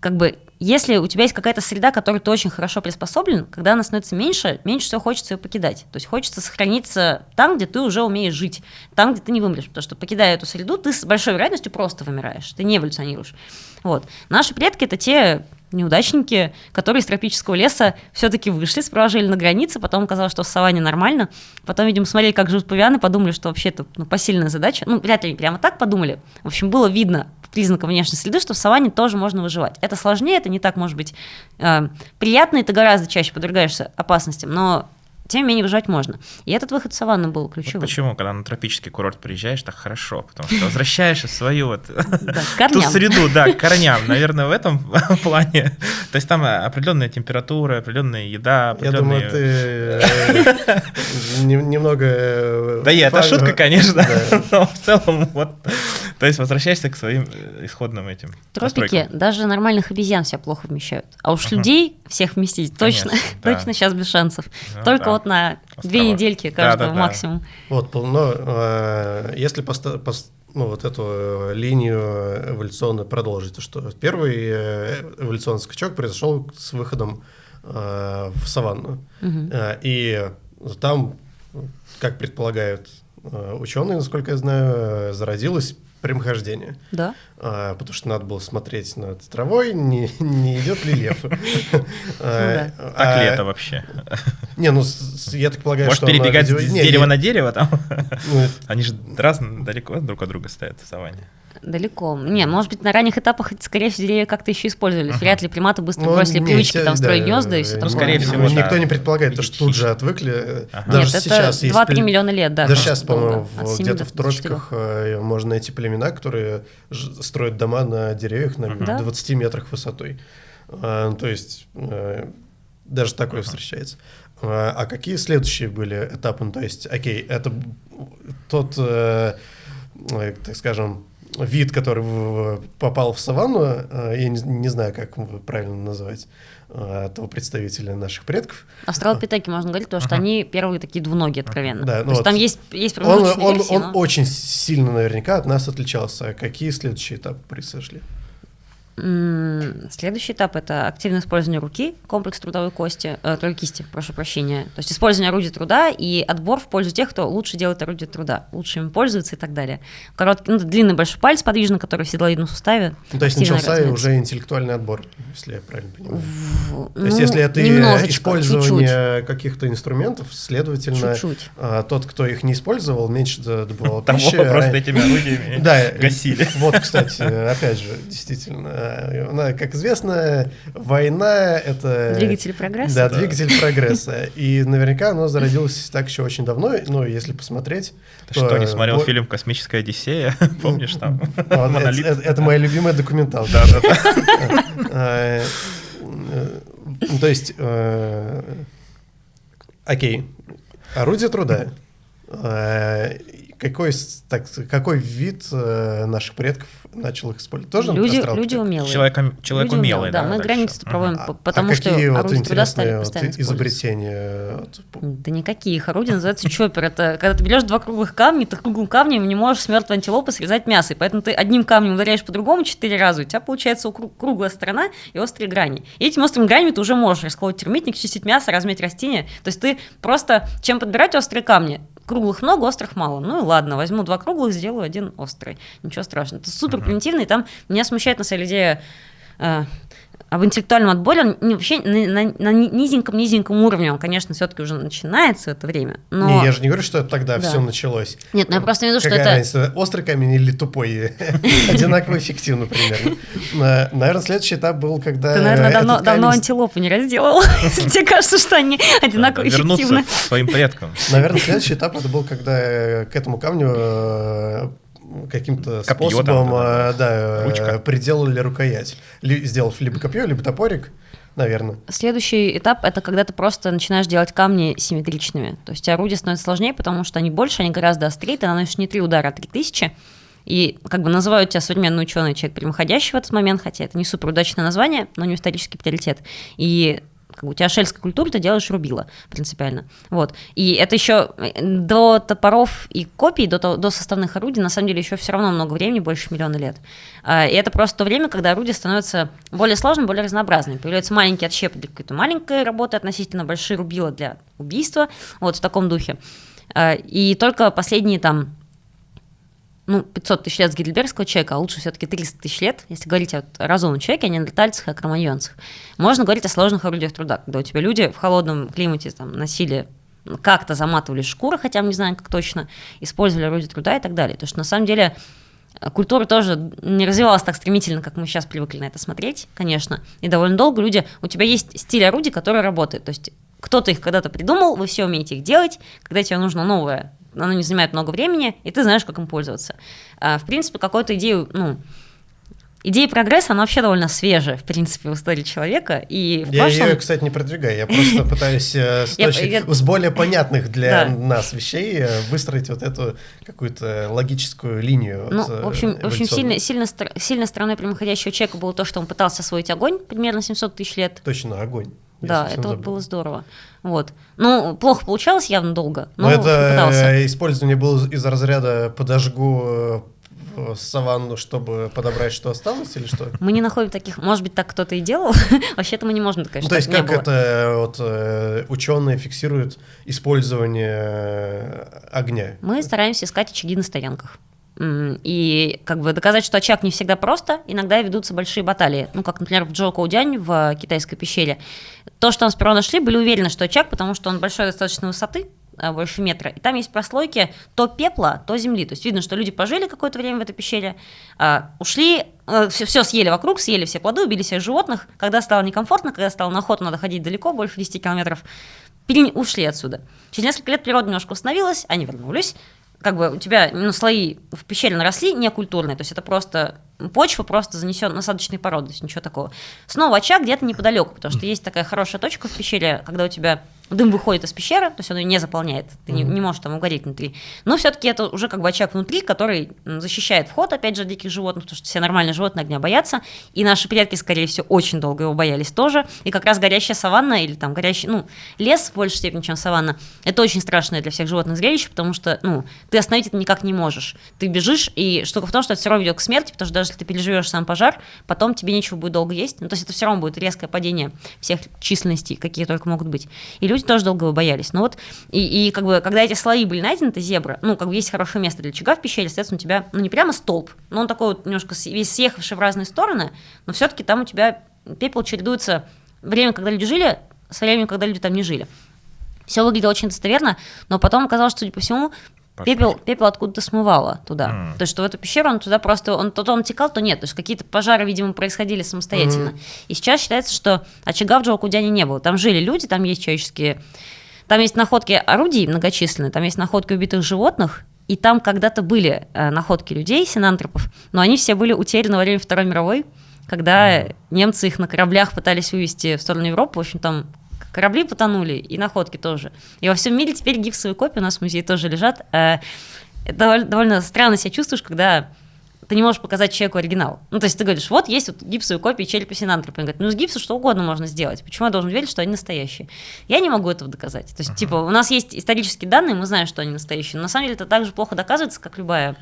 Как бы если у тебя есть какая-то среда, которой ты очень хорошо приспособлен, когда она становится меньше, меньше всего хочется ее покидать. То есть хочется сохраниться там, где ты уже умеешь жить, там, где ты не вымрешь. Потому что покидая эту среду, ты с большой вероятностью просто вымираешь, ты не эволюционируешь. Вот. Наши предки — это те неудачники, которые из тропического леса все-таки вышли, жили на границе, потом оказалось, что в саванне нормально, потом, видимо, смотрели, как живут павианы, подумали, что вообще это ну, посильная задача. Ну, вряд ли прямо так подумали. В общем, было видно признаком внешней среды, что в саванне тоже можно выживать. Это сложнее, это не так, может быть, э, приятно, и ты гораздо чаще подвергаешься опасностям, но тем не менее выживать можно. И этот выход в саванну был ключевым. Вот почему, когда на тропический курорт приезжаешь, так хорошо, потому что возвращаешься в свою вот ту среду, да, к корням, наверное, в этом плане. То есть там определенная температура, определенная еда, определенные... Я думаю, ты немного... Э, да, это шутка, конечно, но в целом вот... То есть возвращаешься к своим э, исходным этим Тропики даже нормальных обезьян себя плохо вмещают. А уж людей всех вместить точно, точно сейчас без шансов. Ну Только вот на две недельки каждого максимум. Вот, но э, если ну, вот эту э, линию эволюционную продолжить, то что первый эволюционный скачок произошел с выходом в саванну. И там, как предполагают ученые, насколько я знаю, зародилась прямохождение. Да. А, потому что надо было смотреть над травой, не, не идет ли лев. Ну так ли а, это вообще? Не, ну я так полагаю, что... Может перебегать с дерева на дерево там? Ну, Они же разные, далеко друг от друга стоят в саванне. Далеко. Не, может быть, на ранних этапах, скорее всего, деревья как-то еще использовались. Uh-huh. Вряд ли приматы быстро ну, бросили привычки там строить гнезда и все такое. Скорее всего, Никто не предполагает, то, что тут же отвыкли. Ага. Даже Нет, сейчас это 2-3 миллиона лет, да. Даже сейчас, по-моему, где-то в тропиках э, можно найти племена, которые строят дома на деревьях на 20 метрах высотой. А, то есть э, даже такое встречается. А, а какие следующие были этапы? Ну, то есть, окей, это тот э, так скажем, вид, который попал в саванну, я не, не знаю, как правильно называть, этого представителя наших предков. Австралопитеки можно говорить, потому что они первые такие двуногие, откровенно. Да, ну То вот есть там есть, есть он, он, версии, он но... очень сильно наверняка от нас отличался. Какие следующие этапы произошли? Следующий этап это активное использование руки, комплекс трудовой кости, э, кисти, прошу прощения. То есть использование орудия труда и отбор в пользу тех, кто лучше делает орудие труда, лучше им пользуется и так далее. Короткий, ну, длинный большой палец подвижный, который в седловидном суставе. Ну, то есть начался развивается. уже интеллектуальный отбор, если я правильно понимаю. В, то есть ну, если это использование каких-то инструментов, следовательно, чуть-чуть. А, тот, кто их не использовал, меньше добывал пищи. Того просто этими орудиями гасили. Вот, кстати, опять же, действительно как известно, война — это... Двигатель прогресса. Да, двигатель прогресса. И наверняка оно зародилось так еще очень давно, ну, если посмотреть... Ты что, не смотрел фильм «Космическая Одиссея»? Помнишь там? Это моя любимая документалка. Да, да, да. То есть, э, окей, орудие труда э, какой, так, какой вид э, наших предков начал их использовать? Тоже люди, люди умелые. Человек, человек люди умелый, да. да мы границы проводим, а, потому а что какие вот интересные вот изобретения? Да никакие. Их орудия называются чоппер. Это когда ты берешь два круглых камня, ты круглым камнем не можешь с мертвой антилопы срезать мясо. И поэтому ты одним камнем ударяешь по-другому четыре раза, у тебя получается круглая сторона и острые грани. И этими острыми гранями ты уже можешь расколоть термитник, чистить мясо, разметь растения. То есть ты просто, чем подбирать острые камни, круглых много, острых мало. Ну и ладно, возьму два круглых, сделаю один острый. Ничего страшного. Это супер примитивно, и там меня смущает на самом деле э, об интеллектуальном отборе, он не, вообще на, на, на низеньком-низеньком уровне, он, конечно, все-таки уже начинается в это время. Но... Не, я же не говорю, что это тогда да. все началось. Нет, ну я просто имею в виду, что это... Разница, острый камень или тупой? Одинаково эффективно примерно. Наверное, следующий этап был, когда Ты, наверное, давно, давно антилопу не разделал. Тебе кажется, что они одинаково эффективны. своим предкам. Наверное, следующий этап это был, когда к этому камню э, каким-то способом там, да, да, Ручка. приделали рукоять. Ли, сделав либо копье, либо топорик, наверное. Следующий этап — это когда ты просто начинаешь делать камни симметричными. То есть орудия становятся сложнее, потому что они больше, они гораздо острее, ты наносишь не три удара, а три тысячи. И как бы называют тебя современный ученый человек прямоходящий в этот момент, хотя это не супер удачное название, но не исторический приоритет. И как бы у тебя шельская культура, ты делаешь рубила принципиально. Вот. И это еще э, до топоров и копий, до, до составных орудий, на самом деле, еще все равно много времени, больше миллиона лет. А, и это просто то время, когда орудия становятся более сложными, более разнообразными. Появляются маленькие отщепы для какой-то маленькой работы, относительно большие рубила для убийства, вот в таком духе. А, и только последние там ну, 500 тысяч лет с гильдбергского человека, а лучше все-таки 300 тысяч лет, если говорить о разумном человеке, а не неандертальцах и кроманьонцах. Можно говорить о сложных орудиях труда, когда у тебя люди в холодном климате там, носили как-то заматывали шкуры, хотя мы не знаем, как точно, использовали орудия труда и так далее. То что на самом деле культура тоже не развивалась так стремительно, как мы сейчас привыкли на это смотреть, конечно. И довольно долго люди... У тебя есть стиль орудий, который работает. То есть кто-то их когда-то придумал, вы все умеете их делать. Когда тебе нужно новое оно не занимает много времени, и ты знаешь, как им пользоваться. А, в принципе, какую-то идею, ну, Идея прогресса, она вообще довольно свежая, в принципе, в истории человека. И в я прошлом... ее, кстати, не продвигаю, я просто пытаюсь э, с, более понятных для нас вещей э, выстроить вот эту какую-то логическую линию. Ну, в общем, в общем сильно, сильно, сильно стороной прямоходящего человека было то, что он пытался освоить огонь примерно 700 тысяч лет. Точно, огонь. Да, это забыл. было здорово. Вот. Ну, плохо получалось явно долго, но, но это пытался. использование было из разряда подожгу э, саванну, чтобы подобрать, что осталось, или что? Мы не находим таких, может быть, так кто-то и делал, вообще-то мы не можем сказать, ну, То есть как это вот э, ученые фиксируют использование э, огня? Мы стараемся искать очаги на стоянках. И как бы доказать, что очаг не всегда просто, иногда ведутся большие баталии. Ну, как, например, в Джоу Коудянь в китайской пещере. То, что там сперва нашли, были уверены, что очаг, потому что он большой достаточно высоты, больше метра. И там есть прослойки то пепла, то земли. То есть видно, что люди пожили какое-то время в этой пещере, а, ушли, все, все съели вокруг, съели все плоды, убили всех животных. Когда стало некомфортно, когда стало на охоту надо ходить далеко, больше 10 километров, ушли отсюда. Через несколько лет природа немножко установилась, они вернулись, как бы у тебя ну, слои в пещере наросли некультурные, то есть это просто почва просто занесен насадочной породы, то есть ничего такого. Снова очаг где-то неподалеку, потому что есть такая хорошая точка в пещере, когда у тебя дым выходит из пещеры, то есть он ее не заполняет, ты mm-hmm. не, не можешь там угореть внутри. Но все-таки это уже как бы очаг внутри, который защищает вход, опять же, диких животных, потому что все нормальные животные огня боятся, и наши предки, скорее всего, очень долго его боялись тоже, и как раз горящая саванна или там горящий, ну, лес в большей степени, чем саванна, это очень страшное для всех животных зрелище, потому что, ну, ты остановить это никак не можешь. Ты бежишь, и штука в том, что это все равно ведет к смерти, потому что даже если ты переживешь сам пожар, потом тебе нечего будет долго есть, ну, то есть это все равно будет резкое падение всех численностей, какие только могут быть. И люди тоже долго его боялись. Но вот, и, и как бы, когда эти слои были найдены, это зебра, ну, как бы есть хорошее место для очага в пещере, соответственно, у тебя, ну, не прямо столб, но он такой вот немножко весь съехавший в разные стороны, но все-таки там у тебя пепел чередуется время, когда люди жили, со временем, когда люди там не жили. Все выглядело очень достоверно, но потом оказалось, что, судя по всему, пепел, пепел откуда-то смывало туда. Mm. То есть, что в эту пещеру он туда просто, он то, то он текал, то нет. То есть, какие-то пожары, видимо, происходили самостоятельно. Mm. И сейчас считается, что очага в Джоукудяне не было. Там жили люди, там есть человеческие... Там есть находки орудий многочисленные, там есть находки убитых животных, и там когда-то были э, находки людей, синантропов, но они все были утеряны во время Второй мировой, когда немцы их на кораблях пытались вывести в сторону Европы. В общем, там корабли потонули, и находки тоже. И во всем мире теперь гипсовые копии у нас в музее тоже лежат. Э, это довольно, довольно странно себя чувствуешь, когда ты не можешь показать человеку оригинал. Ну, то есть ты говоришь, вот есть вот гипсовые копии черепа Синантропа. Он говорит, ну, с гипса что угодно можно сделать. Почему я должен верить, что они настоящие? Я не могу этого доказать. То есть, uh-huh. типа, у нас есть исторические данные, мы знаем, что они настоящие. Но на самом деле это так же плохо доказывается, как любая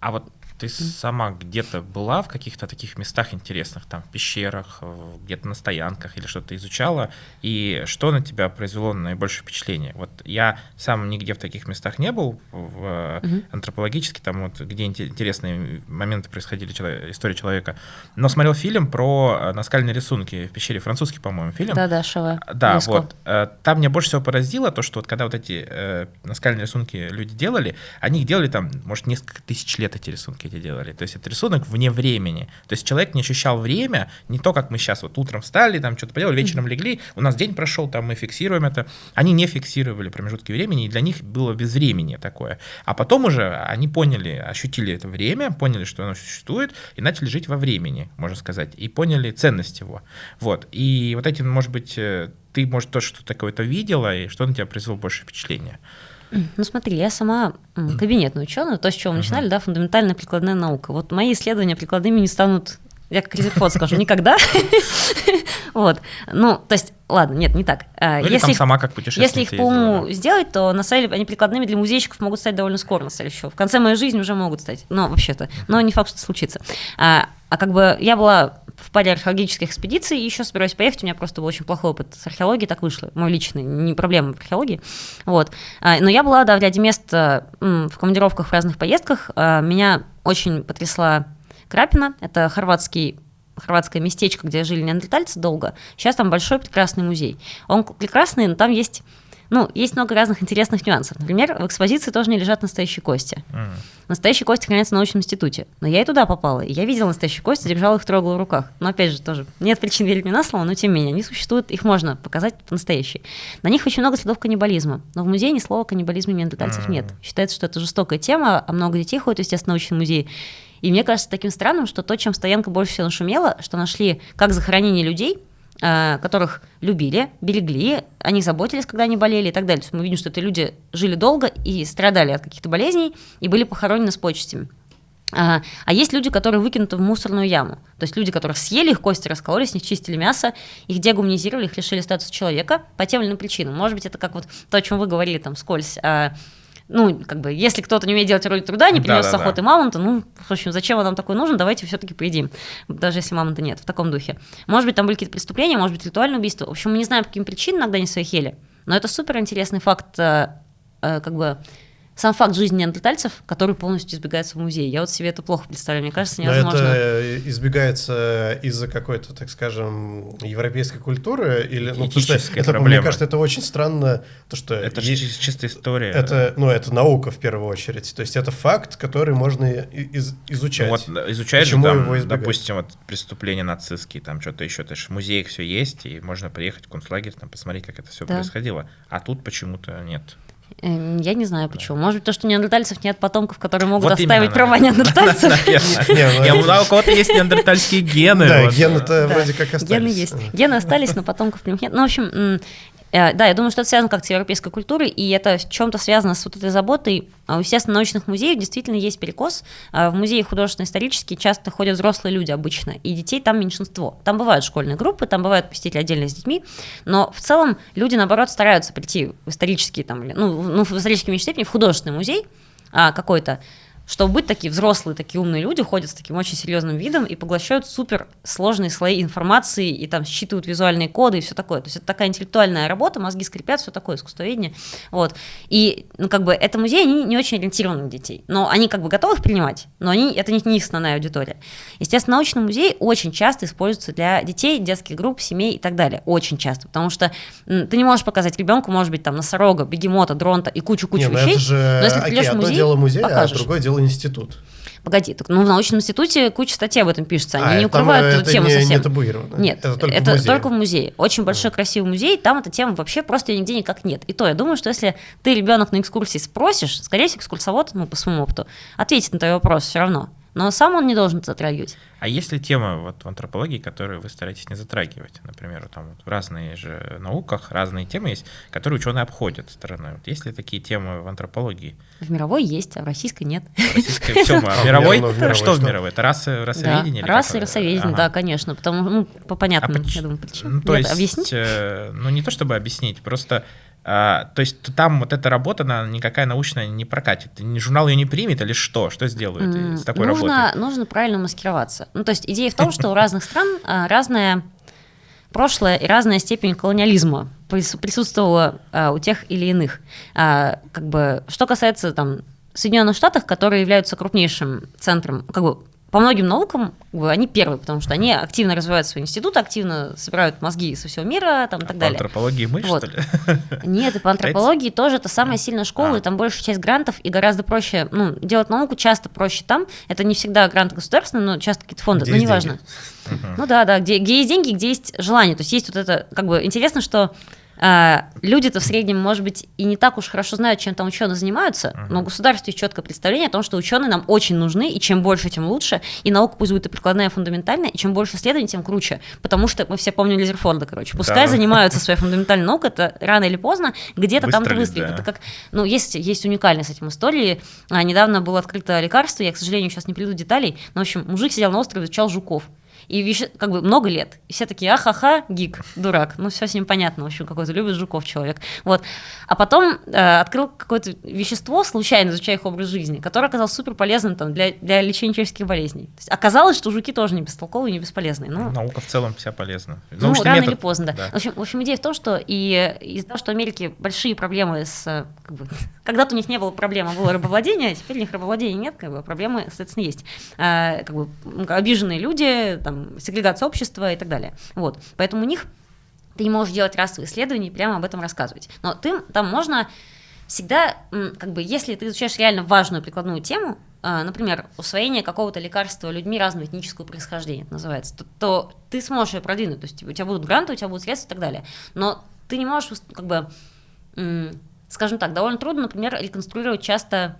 а вот ты сама где-то была в каких-то таких местах интересных, там, в пещерах, где-то на стоянках или что-то изучала, и что на тебя произвело наибольшее впечатление? Вот я сам нигде в таких местах не был, в угу. антропологически, там вот, где интересные моменты происходили, история человека, но смотрел фильм про э, наскальные рисунки в пещере, французский, по-моему, фильм. Да-да, Шаве. Да, Леско. вот. Э, там меня больше всего поразило то, что вот когда вот эти э, наскальные рисунки люди делали, они их делали там, может, несколько тысяч лет эти рисунки эти делали. То есть это рисунок вне времени. То есть человек не ощущал время, не то, как мы сейчас вот утром встали, там что-то поделали, вечером легли, у нас день прошел, там мы фиксируем это. Они не фиксировали промежутки времени, и для них было безвремение такое. А потом уже они поняли, ощутили это время, поняли, что оно существует, и начали жить во времени, можно сказать, и поняли ценность его. Вот. И вот эти, может быть, э, ты, может, то, что такое-то видела, и что на тебя произвело больше впечатления? Ну смотри, я сама кабинетный ученый, то, с чего мы начинали, да, фундаментальная прикладная наука. Вот мои исследования прикладными не станут я как Резерфот скажу, никогда. вот. Ну, то есть, ладно, нет, не так. А, ну, если их, сама как Если их по уму сделать, то на самом деле они прикладными для музейщиков могут стать довольно скоро, на самом деле, еще. В конце моей жизни уже могут стать. Но вообще-то. Но не факт, что это случится. А, а как бы я была в паре археологических экспедиций, и еще собираюсь поехать, у меня просто был очень плохой опыт с археологией, так вышло, мой личный, не проблема в археологии, вот. А, но я была, да, в ряде мест в командировках в разных поездках, а, меня очень потрясла Крапина, это хорватский хорватское местечко, где жили неандертальцы долго. Сейчас там большой прекрасный музей. Он прекрасный, но там есть ну, есть много разных интересных нюансов. Например, в экспозиции тоже не лежат настоящие кости. Mm. Настоящие кости хранятся в научном институте. Но я и туда попала, и я видела настоящие кости, держала их трогала в руках. Но опять же, тоже нет причин верить мне на слово, но тем не менее, они существуют, их можно показать настоящие. На них очень много следов каннибализма, но в музее ни слова каннибализма неандертальцев mm. нет. Считается, что это жестокая тема, а много детей ходят, естественно, в научный музей. И мне кажется таким странным, что то, чем Стоянка больше всего нашумела, что нашли как захоронение людей, Э, которых любили, берегли, они заботились, когда они болели и так далее. То есть мы видим, что это люди жили долго и страдали от каких-то болезней и были похоронены с почестями. А, а есть люди, которые выкинуты в мусорную яму. То есть люди, которые съели их кости, раскололи, с них чистили мясо, их дегуманизировали, их лишили статуса человека по тем или иным причинам. Может быть, это как вот то, о чем вы говорили там скользь. А, ну, как бы, если кто-то не умеет делать роль труда, не принес да, да, охоты да. мамонта, ну, в общем, зачем он нам такой нужен, давайте все-таки поедим, даже если мамонта нет, в таком духе. Может быть, там были какие-то преступления, может быть, ритуальное убийство. В общем, мы не знаем, по каким причинам иногда они своих ели, но это супер интересный факт, э, э, как бы, сам факт жизни неандертальцев, который полностью избегается в музее. Я вот себе это плохо представляю, мне кажется, невозможно. Но это избегается из-за какой-то, так скажем, европейской культуры или, ну, потому что это, проблема. мне кажется, это очень странно, то что это есть, чистая история. Это, ну, это наука в первую очередь, то есть это факт, который можно из, изучать. Ну, вот изучать Почему же, там, его избегать? допустим, вот преступления нацистские, там что-то еще, это же в музеях все есть, и можно приехать в концлагерь, там посмотреть, как это все да. происходило, а тут почему-то нет. Эм, я не знаю почему. Может быть, то, что у неандертальцев нет потомков, которые могут вот оставить права неандертальцев. Ну у кого-то есть неандертальские гены. Да, гены-то вроде как остались. Гены есть. Гены остались, но потомков нет. Ну, в общем, да, я думаю, что это связано как с европейской культурой, и это в чем-то связано с вот этой заботой. А естественно, научных музеев действительно есть перекос. А в музеи художественно-исторические часто ходят взрослые люди обычно, и детей там меньшинство. Там бывают школьные группы, там бывают посетители отдельно с детьми, но в целом люди, наоборот, стараются прийти в исторический, там, ну, ну в исторической меньшей степени, в художественный музей а, какой-то, чтобы быть такие взрослые, такие умные люди, ходят с таким очень серьезным видом и поглощают супер сложные слои информации и там считывают визуальные коды и все такое. То есть это такая интеллектуальная работа, мозги скрипят, все такое, искусствоведение. Вот. И, ну, как бы, это музей, они не очень ориентированы на детей. Но они как бы готовы их принимать, но они, это не, не их основная аудитория. Естественно, научный музей очень часто используется для детей, детских групп, семей и так далее. Очень часто. Потому что ты не можешь показать ребенку, может быть, там, носорога, бегемота, дронта и кучу-кучу вещей. Это же... Но если ты в музей, дело музей, а покажешь. а другое дело институт. Погоди, так, ну в научном институте куча статей об этом пишется, они а, не укрывают эту это тему не, совсем. Не табуировано. Нет, это только, это в, музее. только в музее. Очень большой красивый музей, там эта тема вообще просто нигде никак нет. И то я думаю, что если ты ребенок на экскурсии спросишь, скорее всего, экскурсовод, ну по своему опыту, ответит на твой вопрос все равно но сам он не должен затрагивать. А есть ли темы вот в антропологии, которые вы стараетесь не затрагивать? Например, там вот в разные же науках разные темы есть, которые ученые обходят стороной. Вот есть ли такие темы в антропологии? В мировой есть, а в российской нет. В российской все, а в мировой? Что в мировой? Это расы, расоведение? Расы и расоведение, да, конечно, потому ну, по понятным, я думаю, причинам. Ну, то есть, объяснить? Э, ну, не то чтобы объяснить, просто а, то есть там вот эта работа, она никакая научная не прокатит. Журнал ее не примет или что? Что сделают mm, с такой нужно, работой? Нужно правильно маскироваться. Ну, то есть идея в том, что у разных стран а, разное прошлое и разная степень колониализма присутствовала а, у тех или иных. Как бы, что касается там Соединенных Штатов, которые являются крупнейшим центром, как бы по многим наукам они первые, потому что они активно развивают свой институт, активно собирают мозги со всего мира там, и так а далее. По антропологии мы, вот. что ли? Нет, и по антропологии тоже это самая сильная школа, а. и там большая часть грантов, и гораздо проще, ну, делать науку часто проще там. Это не всегда грант государственный, но часто какие-то фонды, где но неважно. Ну да, да, где, где есть деньги, где есть желание. То есть есть вот это, как бы, интересно, что а, люди-то в среднем, может быть, и не так уж хорошо знают, чем там ученые занимаются, uh-huh. но у государства есть четкое представление о том, что ученые нам очень нужны, и чем больше, тем лучше, и наука пусть будет и прикладная, и фундаментальная, и чем больше исследований, тем круче, потому что мы все помним Лизерфорда, короче, пускай да. занимаются своей фундаментальной наукой, это рано или поздно где-то там-то выстрелит. Да. Это как, ну, есть, есть уникальность с этим истории. А, недавно было открыто лекарство, я, к сожалению, сейчас не приведу деталей, но, в общем, мужик сидел на острове, изучал жуков. И вещи, как бы много лет. И все такие, ахаха, гик, дурак. Ну, все с ним понятно, в общем, какой-то любит жуков человек. Вот. А потом э, открыл какое-то вещество, случайно изучая их образ жизни, которое оказалось супер полезным там, для, для лечения человеческих болезней. То есть оказалось, что жуки тоже не бестолковые, не бесполезные. Ну, Наука в целом вся полезна. Ну, рано метод... или поздно, да. да. В, общем, в общем, идея в том, что и из-за того, что в Америке большие проблемы с... Как бы, когда-то у них не было проблемы, было рабовладение, а теперь у них рабовладения нет, как бы, проблемы, соответственно, есть. А, как бы, обиженные люди, там, сегрегация общества и так далее. Вот. Поэтому у них ты не можешь делать расовые исследования и прямо об этом рассказывать. Но ты там можно всегда, как бы, если ты изучаешь реально важную прикладную тему, а, например, усвоение какого-то лекарства людьми разного этнического происхождения, это называется, то, то ты сможешь ее продвинуть, то есть у тебя будут гранты, у тебя будут средства и так далее. Но ты не можешь, как бы, скажем так, довольно трудно, например, реконструировать часто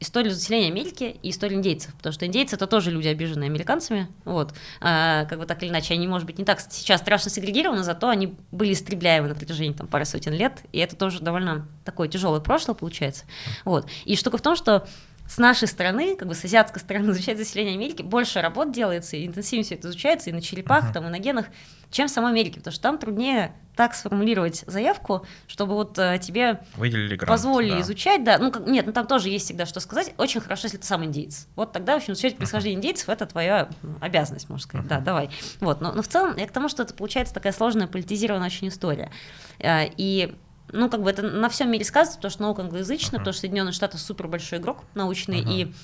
историю заселения Америки и историю индейцев, потому что индейцы это тоже люди, обиженные американцами, вот, а, как бы так или иначе, они, может быть, не так сейчас страшно сегрегированы, зато они были истребляемы на протяжении там пары сотен лет, и это тоже довольно такое тяжелое прошлое получается, вот. И штука в том, что с нашей стороны, как бы с азиатской стороны изучать заселение Америки, больше работ делается, и интенсивнее все это изучается, и на черепах, uh-huh. там, и на генах, чем в самой Америке, потому что там труднее так сформулировать заявку, чтобы вот э, тебе Выделили грант, позволили да. изучать, да, ну как, нет, ну там тоже есть всегда что сказать. Очень хорошо, если ты сам индейец. Вот тогда, в общем, изучать происхождение индейцев это твоя обязанность, можно сказать. Да, давай. Вот, но, но в целом я к тому, что это получается такая сложная политизированная очень история. Э, и ну, как бы это на всем мире сказано, потому что наука англоязычная, uh-huh. потому что Соединенные Штаты супер большой игрок научный, uh-huh. и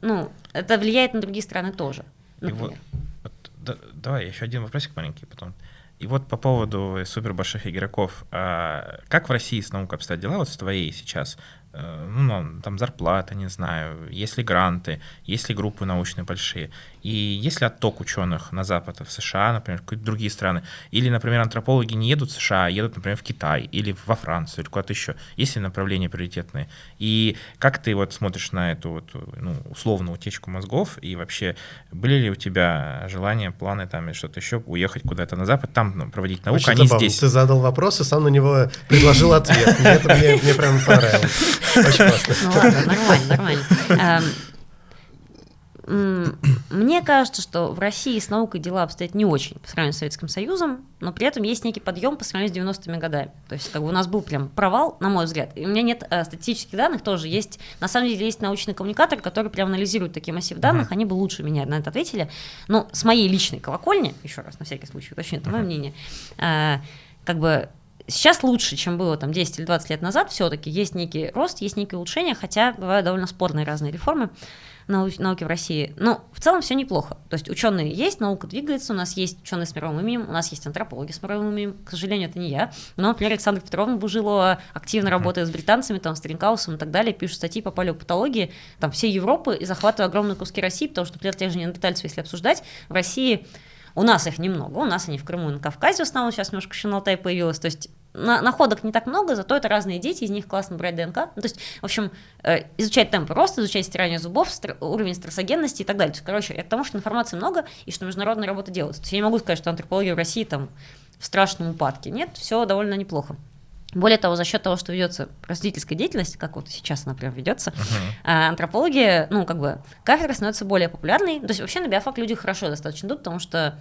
ну, это влияет на другие страны тоже. Например. И вот, вот, да, давай еще один вопросик маленький потом. И вот по поводу супер больших игроков, а как в России с наукой обстоят дела, вот с твоей сейчас? Э, ну, там зарплата, не знаю, есть ли гранты, есть ли группы научные большие, и есть ли отток ученых на Запад, в США, например, какие-то другие страны, или, например, антропологи не едут в США, а едут, например, в Китай, или во Францию, или куда-то еще, есть ли направления приоритетные, и как ты вот смотришь на эту вот, ну, условную утечку мозгов, и вообще были ли у тебя желания, планы там, или что-то еще, уехать куда-то на Запад, там ну, проводить науку, Очень а не забавно. здесь? Ты задал вопрос, и сам на него предложил ответ, мне прям понравилось. Очень классно. Ну ладно, нормально, нормально. Мне кажется, что в России с наукой дела обстоят не очень по сравнению с Советским Союзом, но при этом есть некий подъем по сравнению с 90-ми годами. То есть как бы у нас был прям провал, на мой взгляд. И у меня нет э, статистических данных тоже. Есть, на самом деле, есть научный коммуникатор, который прям анализирует такие массив данных. Uh-huh. Они бы лучше меня на это ответили. Но с моей личной колокольни, еще раз, на всякий случай уточню, это uh-huh. мое мнение, э, как бы Сейчас лучше, чем было там 10 или 20 лет назад, все-таки есть некий рост, есть некие улучшения, хотя бывают довольно спорные разные реформы нау- науки в России. Но в целом все неплохо. То есть ученые есть, наука двигается, у нас есть ученые с мировым именем, у нас есть антропологи с мировым именем. К сожалению, это не я. Но, например, Александра Петровна Бужилова активно работает с британцами, там, с Тринкаусом и так далее, пишут статьи по палеопатологии там, всей Европы и захватывают огромные куски России, потому что, например, тех же неандертальцев, если обсуждать, в России у нас их немного, у нас они в Крыму и на Кавказе в основном, сейчас немножко еще на Алтай появилось, то есть на, находок не так много, зато это разные дети, из них классно брать ДНК. Ну, то есть, в общем, э, изучать темпы роста, изучать стирание зубов, стр- уровень стрессогенности и так далее. То есть, короче, это потому что информации много и что международная работа делается. То есть я не могу сказать, что антропология в России там в страшном упадке. Нет, все довольно неплохо. Более того, за счет того, что ведется просветительская деятельность, как вот сейчас, например, ведется, uh-huh. антропология, ну, как бы, кафедра становится более популярной. То есть вообще на биофак люди хорошо достаточно идут, потому что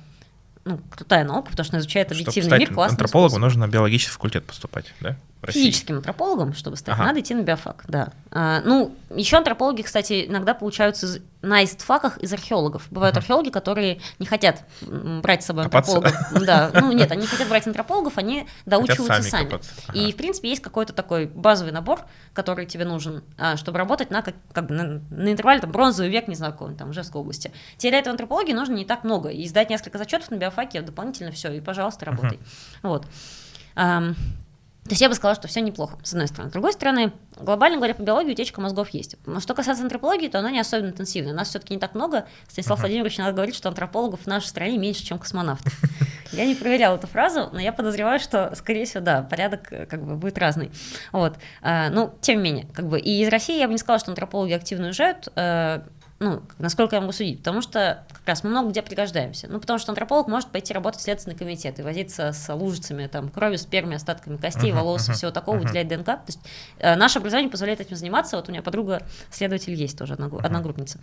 ну, крутая наука, потому что она изучает объективный Чтобы мир, классно. антропологу нужно на биологический факультет поступать, да? Физическим антропологом, чтобы стать, ага. надо идти на биофак, да. А, ну, еще антропологи, кстати, иногда получаются на истфаках из археологов. Бывают ага. археологи, которые не хотят брать с собой Копаться. антропологов. Да, ну нет, они не хотят брать антропологов, они доучиваются сами. сами. Ага. И, в принципе, есть какой-то такой базовый набор, который тебе нужен, а, чтобы работать на, как, как бы, на, на интервале там, бронзовый век, не знаю, какой там, Ижевской области. Тебе для этого антропологии нужно не так много. И сдать несколько зачетов на биофаке дополнительно все, и, пожалуйста, работай. Ага. Вот. То есть я бы сказала, что все неплохо, с одной стороны. С другой стороны, глобально говоря, по биологии утечка мозгов есть. Но что касается антропологии, то она не особенно интенсивная. У нас все-таки не так много. Станислав uh-huh. Владимирович иногда говорит, что антропологов в нашей стране меньше, чем космонавтов. Я не проверяла эту фразу, но я подозреваю, что, скорее всего, да, порядок э, как бы будет разный. Вот. А, ну, тем не менее, как бы и из России я бы не сказала, что антропологи активно уезжают. Э, ну, насколько я могу судить, потому что как раз мы много где пригождаемся. Ну, потому что антрополог может пойти работать в Следственный комитет и возиться с лужицами, там, крови, спермой, остатками костей, uh-huh, волос uh-huh, всего такого, uh-huh. выделять ДНК. То есть э, наше образование позволяет этим заниматься. Вот у меня подруга следователь есть тоже, одногру- uh-huh. одногруппница,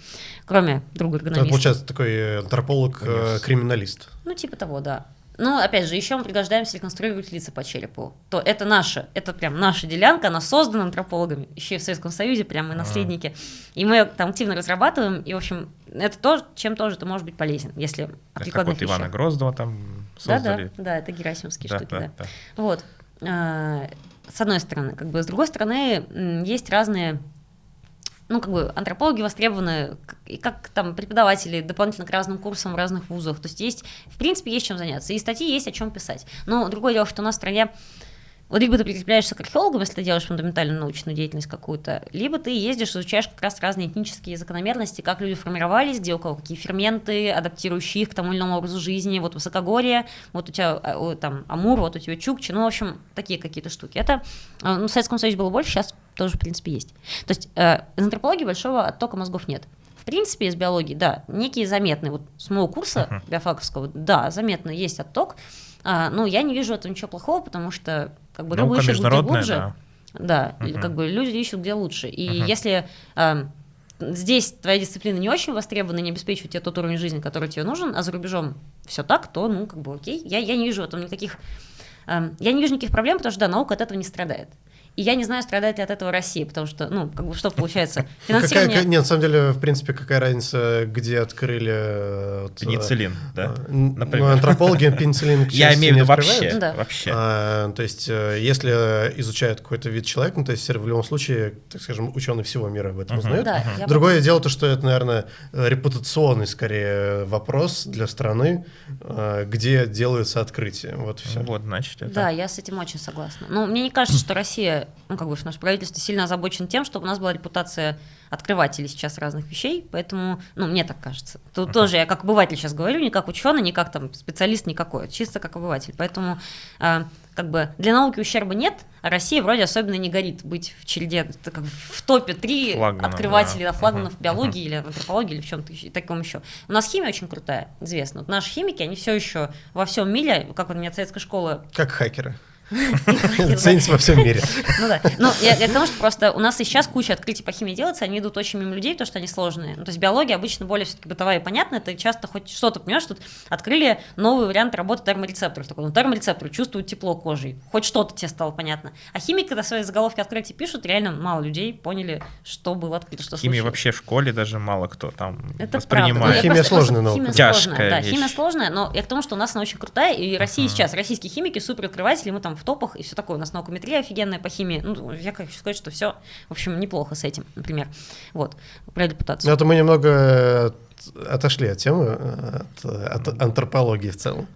кроме друга эргономиста. Это получается такой антрополог-криминалист. Э, ну, типа того, да. Ну, опять же, еще мы пригождаемся реконструировать лица по черепу. То это наша, это прям наша делянка, она создана антропологами, еще и в Советском Союзе, прям мы наследники. И мы там активно разрабатываем, и, в общем, это то, чем тоже ты можешь быть полезен, если как вот Ивана Гроздова там создали. Да, да, да, это герасимовские да, штуки, да. да. да. Вот. А, с одной стороны, как бы, с другой стороны, есть разные ну, как бы антропологи востребованы и как там преподаватели дополнительно к разным курсам в разных вузах. То есть есть, в принципе, есть чем заняться. И статьи есть о чем писать. Но другое дело, что у нас в стране вот либо ты прикрепляешься к археологам, если ты делаешь фундаментальную научную деятельность какую-то, либо ты ездишь, изучаешь как раз разные этнические закономерности, как люди формировались, где у кого какие ферменты, адаптирующие их к тому или иному образу жизни, вот высокогорье, вот у тебя а, там Амур, вот у тебя Чукчи, ну, в общем, такие какие-то штуки. Это, э, ну, в Советском Союзе было больше, сейчас тоже, в принципе, есть. То есть э, из антропологии большого оттока мозгов нет. В принципе, из биологии, да, некие заметные, вот с моего курса uh-huh. биофаковского, да, заметно есть отток, а, ну, я не вижу этого ничего плохого, потому что как бы Наука ищут где глубже. Да, да угу. как бы люди ищут где лучше. И угу. если э, здесь твоя дисциплина не очень востребована, не обеспечивает тебе тот уровень жизни, который тебе нужен, а за рубежом все так, то, ну, как бы окей. Я, я не вижу в этом никаких... Э, я не вижу никаких проблем, потому что, да, наука от этого не страдает. И я не знаю, страдает ли от этого Россия, потому что, ну, как бы что получается? Финансирование... Какая, нет, на самом деле, в принципе, какая разница, где открыли... Э, вот, пенициллин, да? Э, например. Ну, антропологи пенициллин Я имею в виду вообще. Да. вообще. А, то есть, э, если изучают какой-то вид человека, ну, то есть, в любом случае, так скажем, ученые всего мира об этом uh-huh. узнают. Да, Другое бы... дело то, что это, наверное, репутационный, скорее, вопрос для страны, где делаются открытия. Вот все. Вот, значит, это... Да, я с этим очень согласна. Но мне не кажется, что Россия ну, как бы наше правительство сильно озабочено тем, чтобы у нас была репутация открывателей сейчас разных вещей, поэтому, ну, мне так кажется. Тут uh-huh. тоже я как обыватель сейчас говорю, не как ученый, не как там специалист никакой, чисто как обыватель. Поэтому э, как бы для науки ущерба нет, а Россия вроде особенно не горит быть в череде, как в топе три открывателей, да, флагманов uh-huh. биологии uh-huh. или антропологии или в чем-то таком еще. У нас химия очень крутая, известно. Вот наши химики, они все еще во всем мире, как у меня советская школа. Как хакеры. Ценится во всем мире. Ну да. Ну, я, я к тому, что просто у нас и сейчас куча открытий по химии делается, они идут очень мимо людей, потому что они сложные. Ну, то есть биология обычно более все-таки бытовая и понятная, ты часто хоть что-то понимаешь, тут открыли новый вариант работы терморецепторов. Такой, ну, терморецепторы чувствуют тепло кожей, хоть что-то тебе стало понятно. А химики, когда свои заголовки открытий пишут, реально мало людей поняли, что было открыто, что Химии вообще в школе даже мало кто там Это воспринимает. Правда. Химия сложная наука. Химия Тяжкая сложная, да, химия сложная, но я к тому, что у нас она очень крутая, и Россия сейчас, российские химики супер открыватели, мы там в топах и все такое у нас наукометрия офигенная по химии. Ну, я хочу сказать, что все, в общем, неплохо с этим, например. Вот, про репутацию. Ну, это мы немного отошли от темы, от, от антропологии в целом.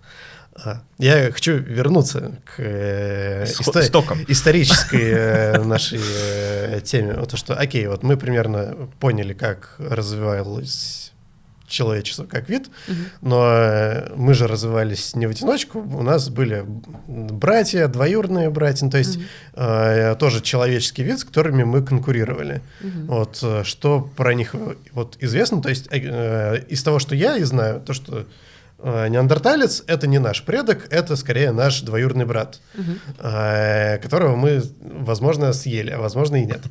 А, я хочу вернуться к э, исто- исторической э, нашей э, теме. Вот то, что, окей, вот мы примерно поняли, как развивалась человечество как вид, угу. но э, мы же развивались не в одиночку, у нас были братья, двоюродные братья, то есть угу. э, тоже человеческий вид, с которыми мы конкурировали. Угу. Вот э, что про них вот известно, то есть э, из того, что я и знаю, то что Э, неандерталец — это не наш предок, это скорее наш двоюродный брат, угу. которого мы, возможно, съели, а возможно и нет.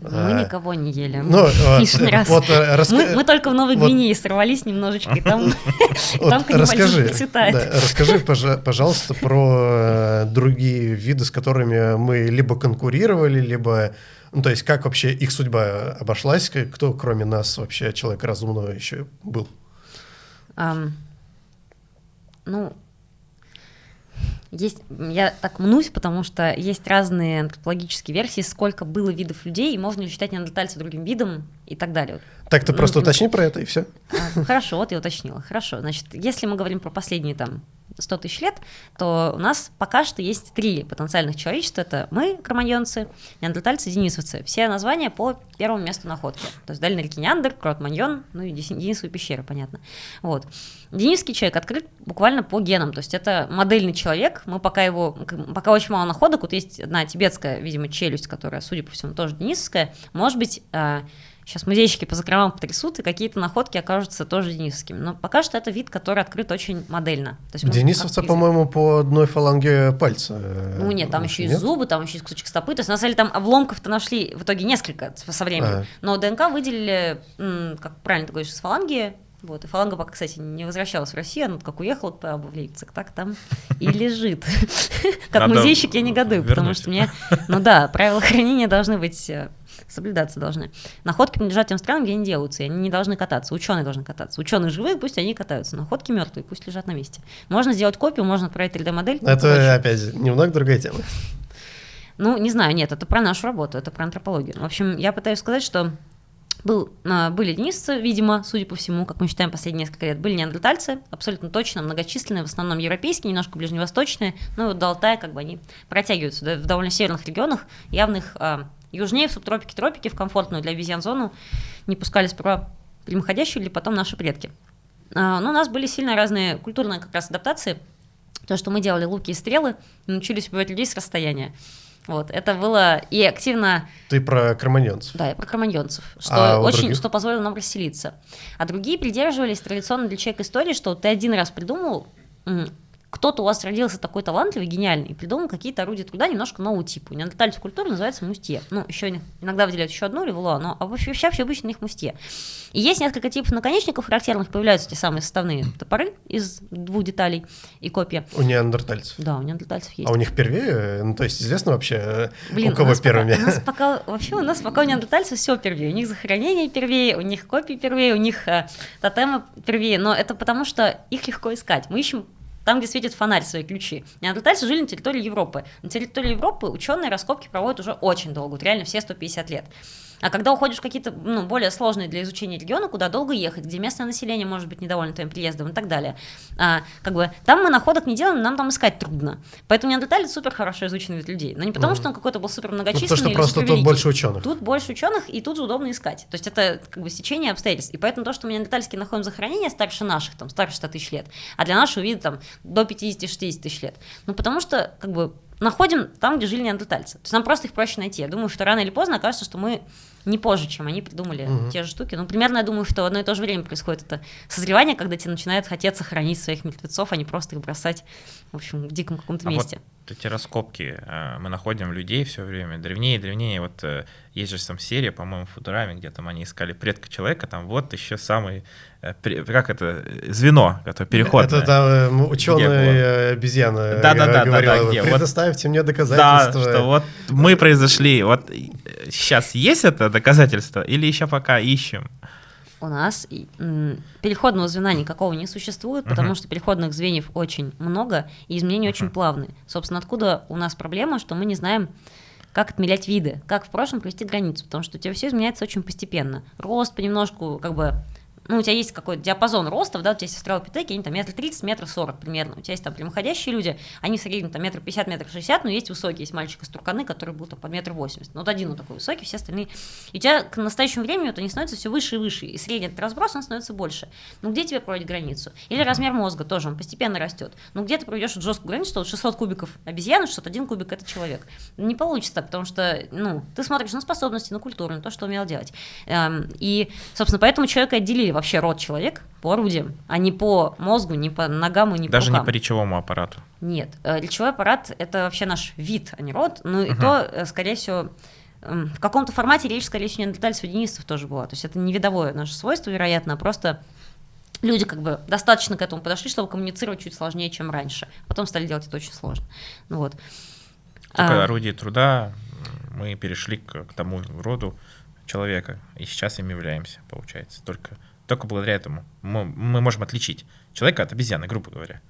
Мы а, никого не ели. Ну, лишний раз. Вот, раска... мы, мы только в Новой вот, Гвинее сорвались немножечко, и там, там расскажи, процветает. Да, расскажи, пожалуйста, про другие виды, с которыми мы либо конкурировали, либо... Ну, то есть, как вообще их судьба обошлась, кто, кроме нас, вообще человек разумного еще был? Um, ну, есть, я так мнусь, потому что есть разные антропологические версии, сколько было видов людей, и можно ли считать неандертальца другим видом и так далее. Так ты ну, просто уточни про это и все. А, хорошо, вот я уточнила. Хорошо, значит, если мы говорим про последние там 100 тысяч лет, то у нас пока что есть три потенциальных человечества. Это мы, кроманьонцы, неандертальцы, денисовцы. Все названия по первому месту находки. То есть Дальний реки Неандер, Крот-Маньон, ну и Денисовые пещеры, понятно. Вот. Денисский человек открыт буквально по генам, то есть это модельный человек, мы пока его, пока очень мало находок, вот есть одна тибетская, видимо, челюсть, которая, судя по всему, тоже денисовская, может быть, а, Сейчас музейщики по закромам потрясут, и какие-то находки окажутся тоже денисовскими. Но пока что это вид, который открыт очень модельно. То есть Денисовца, по-моему, по одной фаланге пальца. Ну нет, там еще и зубы, там еще и кусочек стопы. То есть на самом деле там обломков-то нашли в итоге несколько со временем. А. Но ДНК выделили, как правильно ты говоришь, с фаланги, вот, и фаланга пока, кстати, не возвращалась в Россию, она как уехала по в Лейпциг, так там и лежит. Как музейщик я негодую, потому что мне, ну да, правила хранения должны быть э, соблюдаться должны. Находки принадлежат тем странам, где они делаются, и они не должны кататься. Ученые должны кататься. Ученые живые, пусть они катаются. Находки мертвые, пусть лежат на месте. Можно сделать копию, можно отправить 3D-модель. Это, опять, немного другая тема. Ну, не знаю, нет, это про нашу работу, это про антропологию. В общем, я пытаюсь сказать, что был, а, были денисцы, видимо, судя по всему, как мы считаем последние несколько лет, были неандертальцы, абсолютно точно, многочисленные, в основном европейские, немножко ближневосточные, ну вот до Алтая как бы они протягиваются да, в довольно северных регионах, явных а, Южнее, в субтропике, тропики, в комфортную для обезьян зону не пускали сперва прямоходящие или потом наши предки. А, но у нас были сильно разные культурные как раз адаптации. То, что мы делали луки и стрелы, научились убивать людей с расстояния. Вот, это было и активно... Ты про кроманьонцев. Да, я про кроманьонцев, что, а очень, что позволило нам расселиться. А другие придерживались традиционно для человека истории, что ты один раз придумал, кто-то у вас родился такой талантливый, гениальный, и придумал какие-то орудия труда немножко нового типа. Неандертальская культура называется мустье. Ну, еще иногда выделяют еще одну ревула, но а вообще, вообще обычно их мустье. И есть несколько типов наконечников характерных, появляются те самые составные топоры из двух деталей и копья. У неандертальцев? Да, у неандертальцев есть. А у них первее? Ну, то есть известно вообще, э, Блин, у кого первыми? Пока, у нас пока, вообще у нас пока у неандертальцев все первее. У них захоронение первее, у них копии первее, у них э, тотемы первее, но это потому, что их легко искать. Мы ищем там, где светит фонарь, свои ключи. Неандертальцы жили на территории Европы. На территории Европы ученые раскопки проводят уже очень долго, вот реально все 150 лет. А когда уходишь в какие-то ну, более сложные для изучения регионы, куда долго ехать, где местное население может быть недовольно твоим приездом и так далее, а, как бы там мы находок не делаем, нам там искать трудно. Поэтому неандерталец супер хорошо изученный вид людей. Но не потому, mm. что он какой-то был супер многочисленный. Ну, потому что просто тут больше ученых. Тут больше ученых, и тут удобно искать. То есть это как бы сечение обстоятельств. И поэтому то, что мы неандертальские находим захоронения старше наших, там, старше 100 тысяч лет, а для нашего вида там до 50-60 тысяч лет. Ну, потому что как бы находим там, где жили неандертальцы. То есть нам просто их проще найти. Я думаю, что рано или поздно окажется, что мы не позже, чем они придумали угу. те же штуки. Ну, примерно я думаю, что в одно и то же время происходит это созревание, когда тебе начинает хотеться хранить своих мертвецов, а не просто их бросать, в общем, в диком каком-то а месте. Вот эти раскопки э, мы находим людей все время, древнее и древнее. Вот э, есть же там серия, по-моему, в Футураме, где там они искали предка человека, там вот еще самый, как это, звено, это переходное. Это там ученые обезьяны да, да, да, говорила, да, да, где? предоставьте вот, мне доказательства. Да, что вот мы произошли, вот сейчас есть это доказательство или еще пока ищем? У нас переходного звена никакого не существует, потому uh-huh. что переходных звеньев очень много, и изменения uh-huh. очень плавные. Собственно, откуда у нас проблема, что мы не знаем, как отмелять виды, как в прошлом провести границу, потому что у тебя все изменяется очень постепенно. Рост понемножку, как бы ну, у тебя есть какой-то диапазон ростов, да, у тебя есть австралопитеки, они там метр тридцать, метр сорок примерно, у тебя есть там прямоходящие люди, они в среднем там метр пятьдесят, метр шестьдесят, но есть высокие, есть мальчик из Турканы, который был там по метр восемьдесят, ну, вот один вот такой высокий, все остальные, и у тебя к настоящему времени вот они становятся все выше и выше, и средний этот разброс, он становится больше. Ну, где тебе проводить границу? Или размер мозга тоже, он постепенно растет. Ну, где ты проведешь жесткую границу, что вот 600 кубиков обезьяны, 601 кубик это человек. Не получится так, потому что, ну, ты смотришь на способности, на культуру, на то, что умел делать. Эм, и, собственно, поэтому человека отделили вообще род человек, по орудиям, а не по мозгу, не по ногам и не Даже по Даже не по речевому аппарату? Нет. Э, речевой аппарат — это вообще наш вид, а не род. Ну и угу. то, э, скорее всего, в каком-то формате речь, скорее всего, неандертальцев и денистов тоже была. То есть это не видовое наше свойство, вероятно, а просто люди как бы достаточно к этому подошли, чтобы коммуницировать чуть сложнее, чем раньше. Потом стали делать это очень сложно. Ну, вот. Только а, орудие труда мы перешли к, к тому роду человека, и сейчас им являемся, получается. Только только благодаря этому мы, мы можем отличить человека от обезьяны, грубо говоря.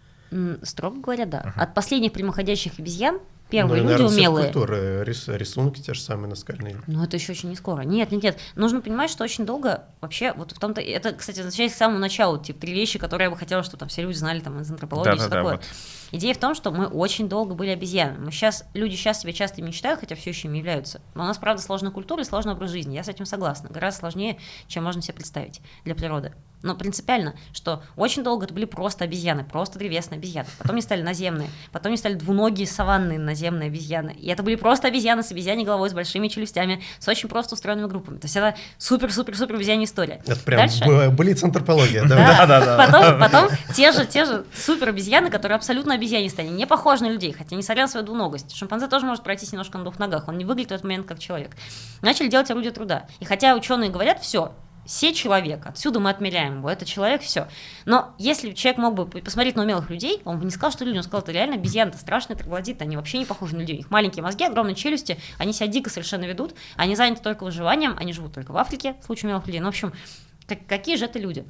Строго говоря, да. Uh-huh. От последних прямоходящих обезьян Первые ну, люди наверное, умелые. Культуры, рис, рисунки те же самые наскальные. Ну, это еще очень не скоро. Нет, нет, нет. Нужно понимать, что очень долго вообще, вот в том-то, это, кстати, означает с самого начала, типа, три вещи, которые я бы хотела, чтобы там все люди знали там из антропологии да, и все да, такое. Да, вот. Идея в том, что мы очень долго были обезьянами. Мы сейчас, люди сейчас себя часто мечтают, хотя все еще им являются. Но у нас, правда, сложная культура и сложный образ жизни. Я с этим согласна. Гораздо сложнее, чем можно себе представить для природы. Но принципиально, что очень долго это были просто обезьяны, просто древесные обезьяны. Потом они стали наземные, потом они стали двуногие саванные наземные обезьяны. И это были просто обезьяны с обезьяней головой, с большими челюстями, с очень просто устроенными группами. То есть это супер-супер-супер обезьянья история. Это прям Дальше... блиц антропология. Да, да, да. Потом, потом те же, те же супер обезьяны, которые абсолютно обезьянистые, они не похожи на людей, хотя несмотря на свою двуногость. Шимпанзе тоже может пройтись немножко на двух ногах, он не выглядит в этот момент как человек. Начали делать орудие труда. И хотя ученые говорят, все, все человек, отсюда мы отмеряем его, это человек, все. Но если человек мог бы посмотреть на умелых людей, он бы не сказал, что люди, он сказал, это реально обезьяны, это страшные троглодиты, они вообще не похожи на людей. У них маленькие мозги, огромные челюсти, они себя дико совершенно ведут, они заняты только выживанием, они живут только в Африке, в случае умелых людей. Ну, в общем, как, какие же это люди?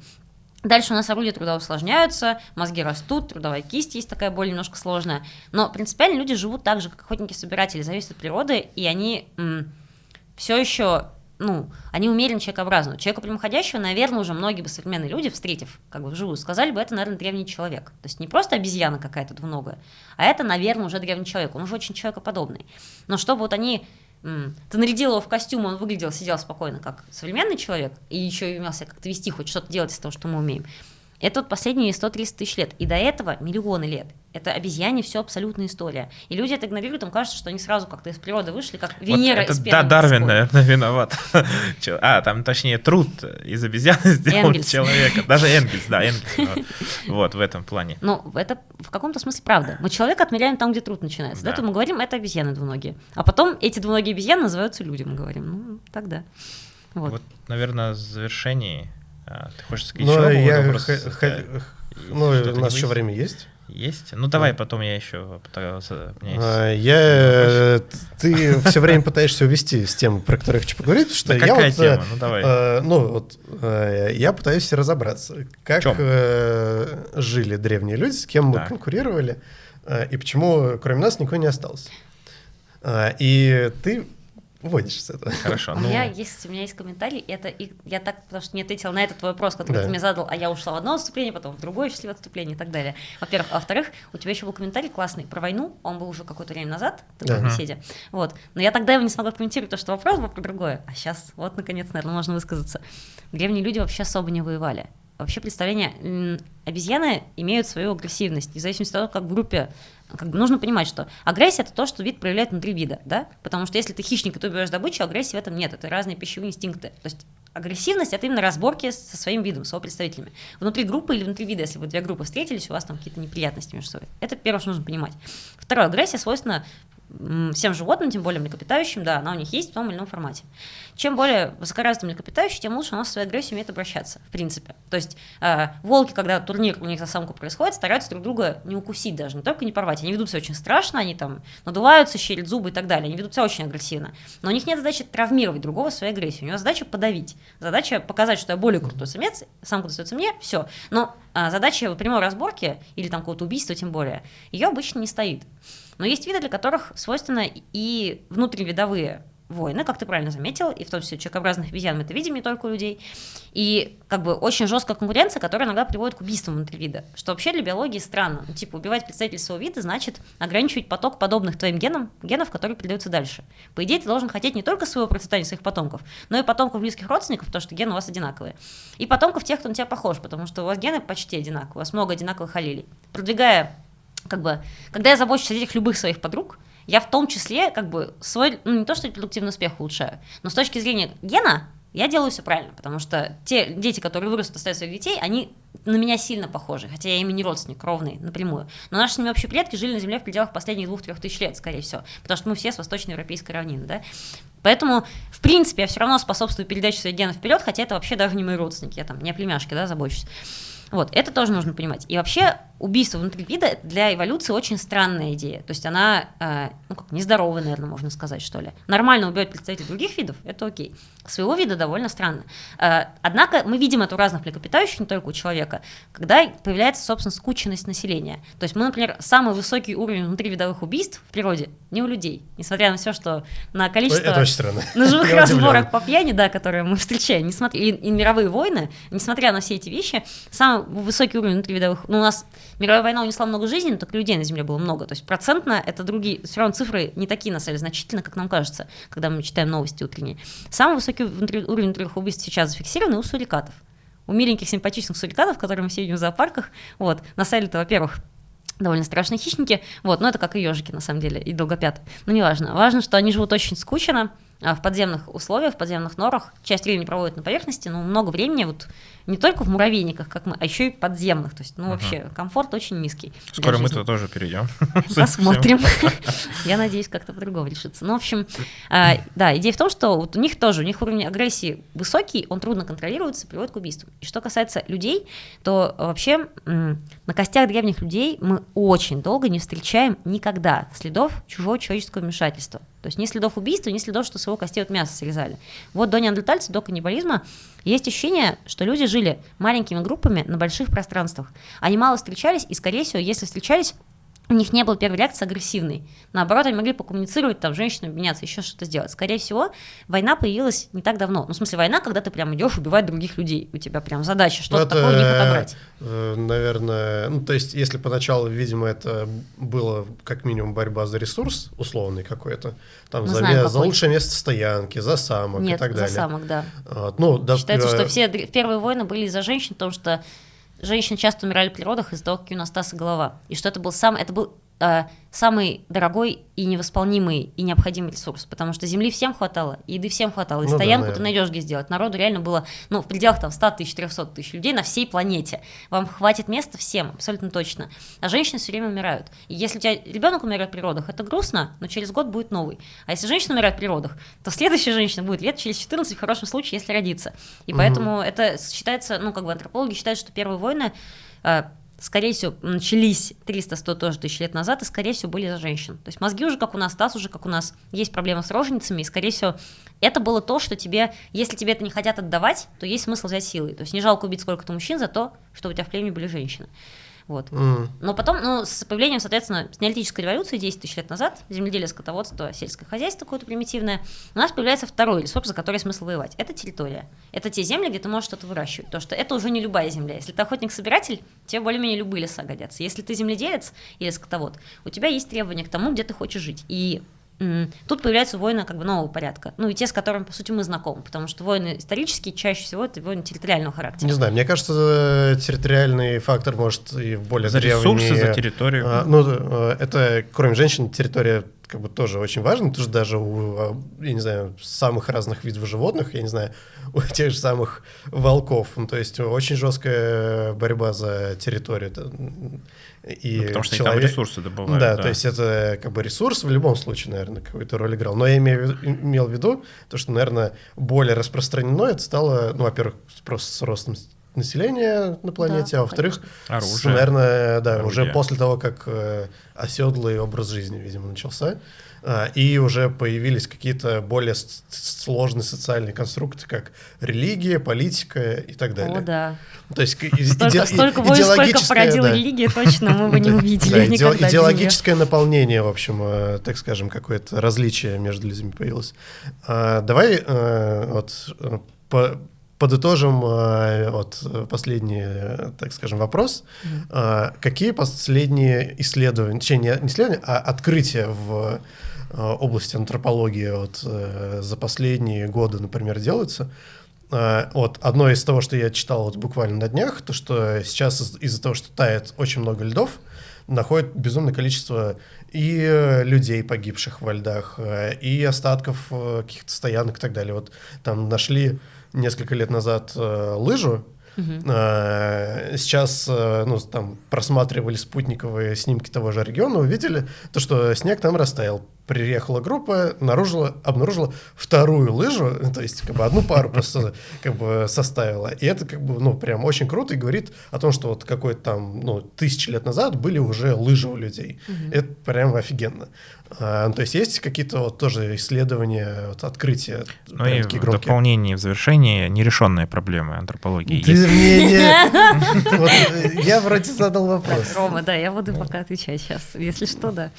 Дальше у нас орудия труда усложняются, мозги растут, трудовая кисть есть такая более немножко сложная. Но принципиально люди живут так же, как охотники-собиратели, зависят от природы, и они все еще ну, они умеренно человекообразны. Человека прямоходящего, наверное, уже многие бы современные люди, встретив как бы вживую, сказали бы, это, наверное, древний человек. То есть не просто обезьяна какая-то двуногая, а это, наверное, уже древний человек. Он уже очень человекоподобный. Но чтобы вот они ты нарядил его в костюм, он выглядел, сидел спокойно, как современный человек, и еще и умел себя как-то вести, хоть что-то делать из того, что мы умеем. Это вот последние 130 тысяч лет. И до этого миллионы лет. Это обезьяне все абсолютная история. И люди это игнорируют, им кажется, что они сразу как-то из природы вышли, как Венера вот это, из Да, Дарвин, наверное, виноват. А, там, точнее, труд из обезьяны сделал Энгельс. человека. Даже Энгельс, да, Энгельс. Вот, в этом плане. Ну, это в каком-то смысле правда. Мы человека отмеряем там, где труд начинается. Да. То мы говорим, это обезьяны двуногие. А потом эти двуногие обезьяны называются люди, мы говорим. Ну, тогда. Вот, наверное, в завершении ты хочешь сказать ну, еще я вопрос? Х- х- ну, у нас еще время есть. Есть? Ну давай, да. потом я еще пытался. А, я, ты все время пытаешься увести с темы, про которую я хочу поговорить, что да я какая вот, тема? Ну давай. Э, ну вот э, я пытаюсь разобраться, как э, жили древние люди, с кем так. мы конкурировали э, и почему кроме нас никого не остался. Э, и ты выводишь с этого. Хорошо. У ну... меня есть, у меня есть комментарий, это и я так, потому что не ответила на этот твой вопрос, который да. ты мне задал, а я ушла в одно отступление, потом в другое счастливое отступление и так далее. Во-первых. А во-вторых, у тебя еще был комментарий классный про войну, он был уже какое-то время назад, в да. беседе. Вот. Но я тогда его не смогла комментировать, потому что вопрос был про другое. А сейчас, вот, наконец, наверное, можно высказаться. Древние люди вообще особо не воевали. Вообще представление, обезьяны имеют свою агрессивность, в зависимости от того, как в группе как бы нужно понимать, что агрессия это то, что вид проявляет внутри вида, да, потому что если ты хищник и ты убиваешь добычу, агрессии в этом нет, это разные пищевые инстинкты. То есть агрессивность это именно разборки со своим видом, с его представителями. Внутри группы или внутри вида, если вы две группы встретились, у вас там какие-то неприятности между собой. Это первое, что нужно понимать. Второе, агрессия свойственна всем животным, тем более млекопитающим, да, она у них есть в том или ином формате. Чем более высокоразвитый млекопитающий, тем лучше у нас свою агрессию умеет обращаться, в принципе. То есть э, волки, когда турнир у них за самку происходит, стараются друг друга не укусить даже, не только не порвать. Они ведут себя очень страшно, они там надуваются, щерят зубы и так далее. Они ведут себя очень агрессивно. Но у них нет задачи травмировать другого своей агрессией. У него задача подавить. Задача показать, что я более крутой самец, самка достается мне, все. Но а, задача прямой разборки или там какого-то убийства тем более, ее обычно не стоит. Но есть виды, для которых свойственно и внутривидовые войны, как ты правильно заметил, и в том числе человекообразных обезьян мы это видим не только у людей. И как бы очень жесткая конкуренция, которая иногда приводит к убийствам внутри вида, что вообще для биологии странно. Ну, типа убивать представителей своего вида значит ограничивать поток подобных твоим генам, генов, которые передаются дальше. По идее, ты должен хотеть не только своего процветания своих потомков, но и потомков близких родственников, потому что гены у вас одинаковые. И потомков тех, кто на тебя похож, потому что у вас гены почти одинаковые, у вас много одинаковых аллелей. Продвигая как бы, когда я забочусь о детях любых своих подруг, я в том числе, как бы, свой, ну, не то, что продуктивный успех улучшаю, но с точки зрения гена, я делаю все правильно, потому что те дети, которые вырастут, оставят своих детей, они на меня сильно похожи, хотя я ими не родственник, ровный, напрямую. Но наши с ними общие предки жили на Земле в пределах последних двух-трех тысяч лет, скорее всего, потому что мы все с восточноевропейской равнины, да. Поэтому, в принципе, я все равно способствую передаче своих генов вперед, хотя это вообще даже не мои родственники, я там не о племяшке, да, забочусь. Вот, это тоже нужно понимать. И вообще убийство внутри вида для эволюции очень странная идея. То есть она, э, ну как, нездоровая, наверное, можно сказать, что ли. Нормально убивать представителей других видов, это окей. Своего вида довольно странно. Э, однако мы видим это у разных млекопитающих, не только у человека, когда появляется, собственно, скученность населения. То есть мы, например, самый высокий уровень внутривидовых убийств в природе не у людей. Несмотря на все, что на количество это очень странно. ножевых разборок по пьяни, да, которые мы встречаем, несмотря, и, и мировые войны, несмотря на все эти вещи, самый высокий уровень внутривидовых, ну, у нас Мировая война унесла много жизней, но только людей на Земле было много. То есть процентно это другие, все равно цифры не такие, на самом деле, значительно, как нам кажется, когда мы читаем новости утренние. Самый высокий уровень внутренних убийств сейчас зафиксирован у сурикатов. У миленьких симпатичных сурикатов, которые мы все видим в зоопарках. Вот. На самом во-первых, довольно страшные хищники, вот, но это как и ежики, на самом деле, и долгопят. Но неважно. Важно, что они живут очень скучно, в подземных условиях, в подземных норах. Часть времени проводят на поверхности, но много времени вот не только в муравейниках, как мы, а еще и подземных. То есть, ну, вообще, uh комфорт очень низкий. Скоро мы туда тоже перейдем. Посмотрим. Я надеюсь, как-то по-другому решится. Ну, в общем, а, да, идея в том, что вот у них тоже, у них уровень агрессии высокий, он трудно контролируется, приводит к убийству. И что касается людей, то вообще на костях древних людей мы очень долго не встречаем никогда следов чужого человеческого вмешательства. То есть ни следов убийства, ни следов, что с его костей от мяса срезали. Вот до неандертальца, до каннибализма есть ощущение, что люди жили маленькими группами на больших пространствах. Они мало встречались, и, скорее всего, если встречались, у них не было первой реакции агрессивной. Наоборот, они могли покоммуницировать, там, женщинам обменяться, еще что-то сделать. Скорее всего, война появилась не так давно. Ну, в смысле, война, когда ты прям идешь убивать других людей. У тебя прям задача что-то ну, такое у них отобрать. Э, наверное, ну, то есть, если поначалу, видимо, это было как минимум борьба за ресурс условный какой-то, там, за, знаем, за лучшее место стоянки, за самок Нет, и так далее. за самок, да. Вот, ну, да Считается, э... что все первые войны были из-за женщин, потому что женщины часто умирали при родах из-за того, какие у нас и голова. И что это был сам, это был э, самый дорогой и невосполнимый и необходимый ресурс, потому что земли всем хватало, еды всем хватало, и ну, стоянку да, ты найдешь где сделать. Народу реально было, ну, в пределах там 100 тысяч, 300 тысяч людей на всей планете. Вам хватит места всем, абсолютно точно. А женщины все время умирают. И если у тебя ребенок умирает при родах, это грустно, но через год будет новый. А если женщина умирает при родах, то следующая женщина будет лет через 14, в хорошем случае, если родится. И угу. поэтому это считается, ну, как бы антропологи считают, что первые войны э, скорее всего, начались 300-100 тоже тысяч лет назад, и, скорее всего, были за женщин. То есть мозги уже как у нас, таз уже как у нас, есть проблема с роженицами, и, скорее всего, это было то, что тебе, если тебе это не хотят отдавать, то есть смысл взять силой. То есть не жалко убить сколько-то мужчин за то, что у тебя в племени были женщины. Вот. Mm. Но потом, ну, с появлением, соответственно, с неолитической революции 10 тысяч лет назад, земледелие, скотоводство, сельское хозяйство какое-то примитивное, у нас появляется второй ресурс, за который смысл воевать. Это территория. Это те земли, где ты можешь что-то выращивать. Потому что это уже не любая земля. Если ты охотник-собиратель, тебе более-менее любые леса годятся. Если ты земледелец или скотовод, у тебя есть требования к тому, где ты хочешь жить. И Тут появляются войны как бы нового порядка. Ну и те, с которыми, по сути, мы знакомы, потому что войны исторические чаще всего это войны территориального характера. Не знаю, мне кажется, территориальный фактор может и в более За древние... ресурсы, за территорию. А, ну, э, это, кроме женщин, территория как бы тоже очень важно, потому что даже у, а, я не знаю, самых разных видов животных, я не знаю, у тех же самых волков, ну, то есть очень жесткая борьба за территорию. И ну, потому что человек... там ресурсы добывают. Да, да, то есть это как бы ресурс в любом случае, наверное, какую-то роль играл. Но я имею, имел в виду то, что, наверное, более распространено это стало, ну, во-первых, просто с ростом населения на планете, да, а во-вторых, наверное, да, Оружие. уже после того, как э, оседлый образ жизни, видимо, начался. А, и уже появились какие-то более сложные социальные конструкты, как религия, политика и так далее. О, да. То есть столько, иде, столько войн, сколько породила да. религия, точно мы бы не увидели никогда. Идеологическое наполнение, в общем, э, так скажем, какое-то различие между людьми появилось. А, давай э, вот э, подытожим вот последний, так скажем, вопрос. Mm-hmm. Какие последние исследования, точнее, не исследования, а открытия в Э, области антропологии вот, э, за последние годы, например, делаются. Э, вот одно из того, что я читал вот буквально на днях, то что сейчас из-за того, что тает очень много льдов, находят безумное количество и людей, погибших во льдах, и остатков каких-то стоянок и так далее. Вот там нашли несколько лет назад лыжу, Угу. Сейчас ну, там просматривали спутниковые снимки того же региона, увидели то, что снег там растаял приехала группа, обнаружила, обнаружила вторую лыжу, то есть как бы одну пару просто как бы составила. И это как бы, ну, прям очень круто и говорит о том, что вот какой-то там, ну, тысячи лет назад были уже лыжи у людей. Угу. Это прям офигенно. А, ну, то есть есть какие-то вот тоже исследования, вот, открытия? Ну и в дополнение, в завершении нерешенные проблемы антропологии Ты есть. Э, я вроде задал вопрос. Рома, да, я буду пока отвечать сейчас, если что, да.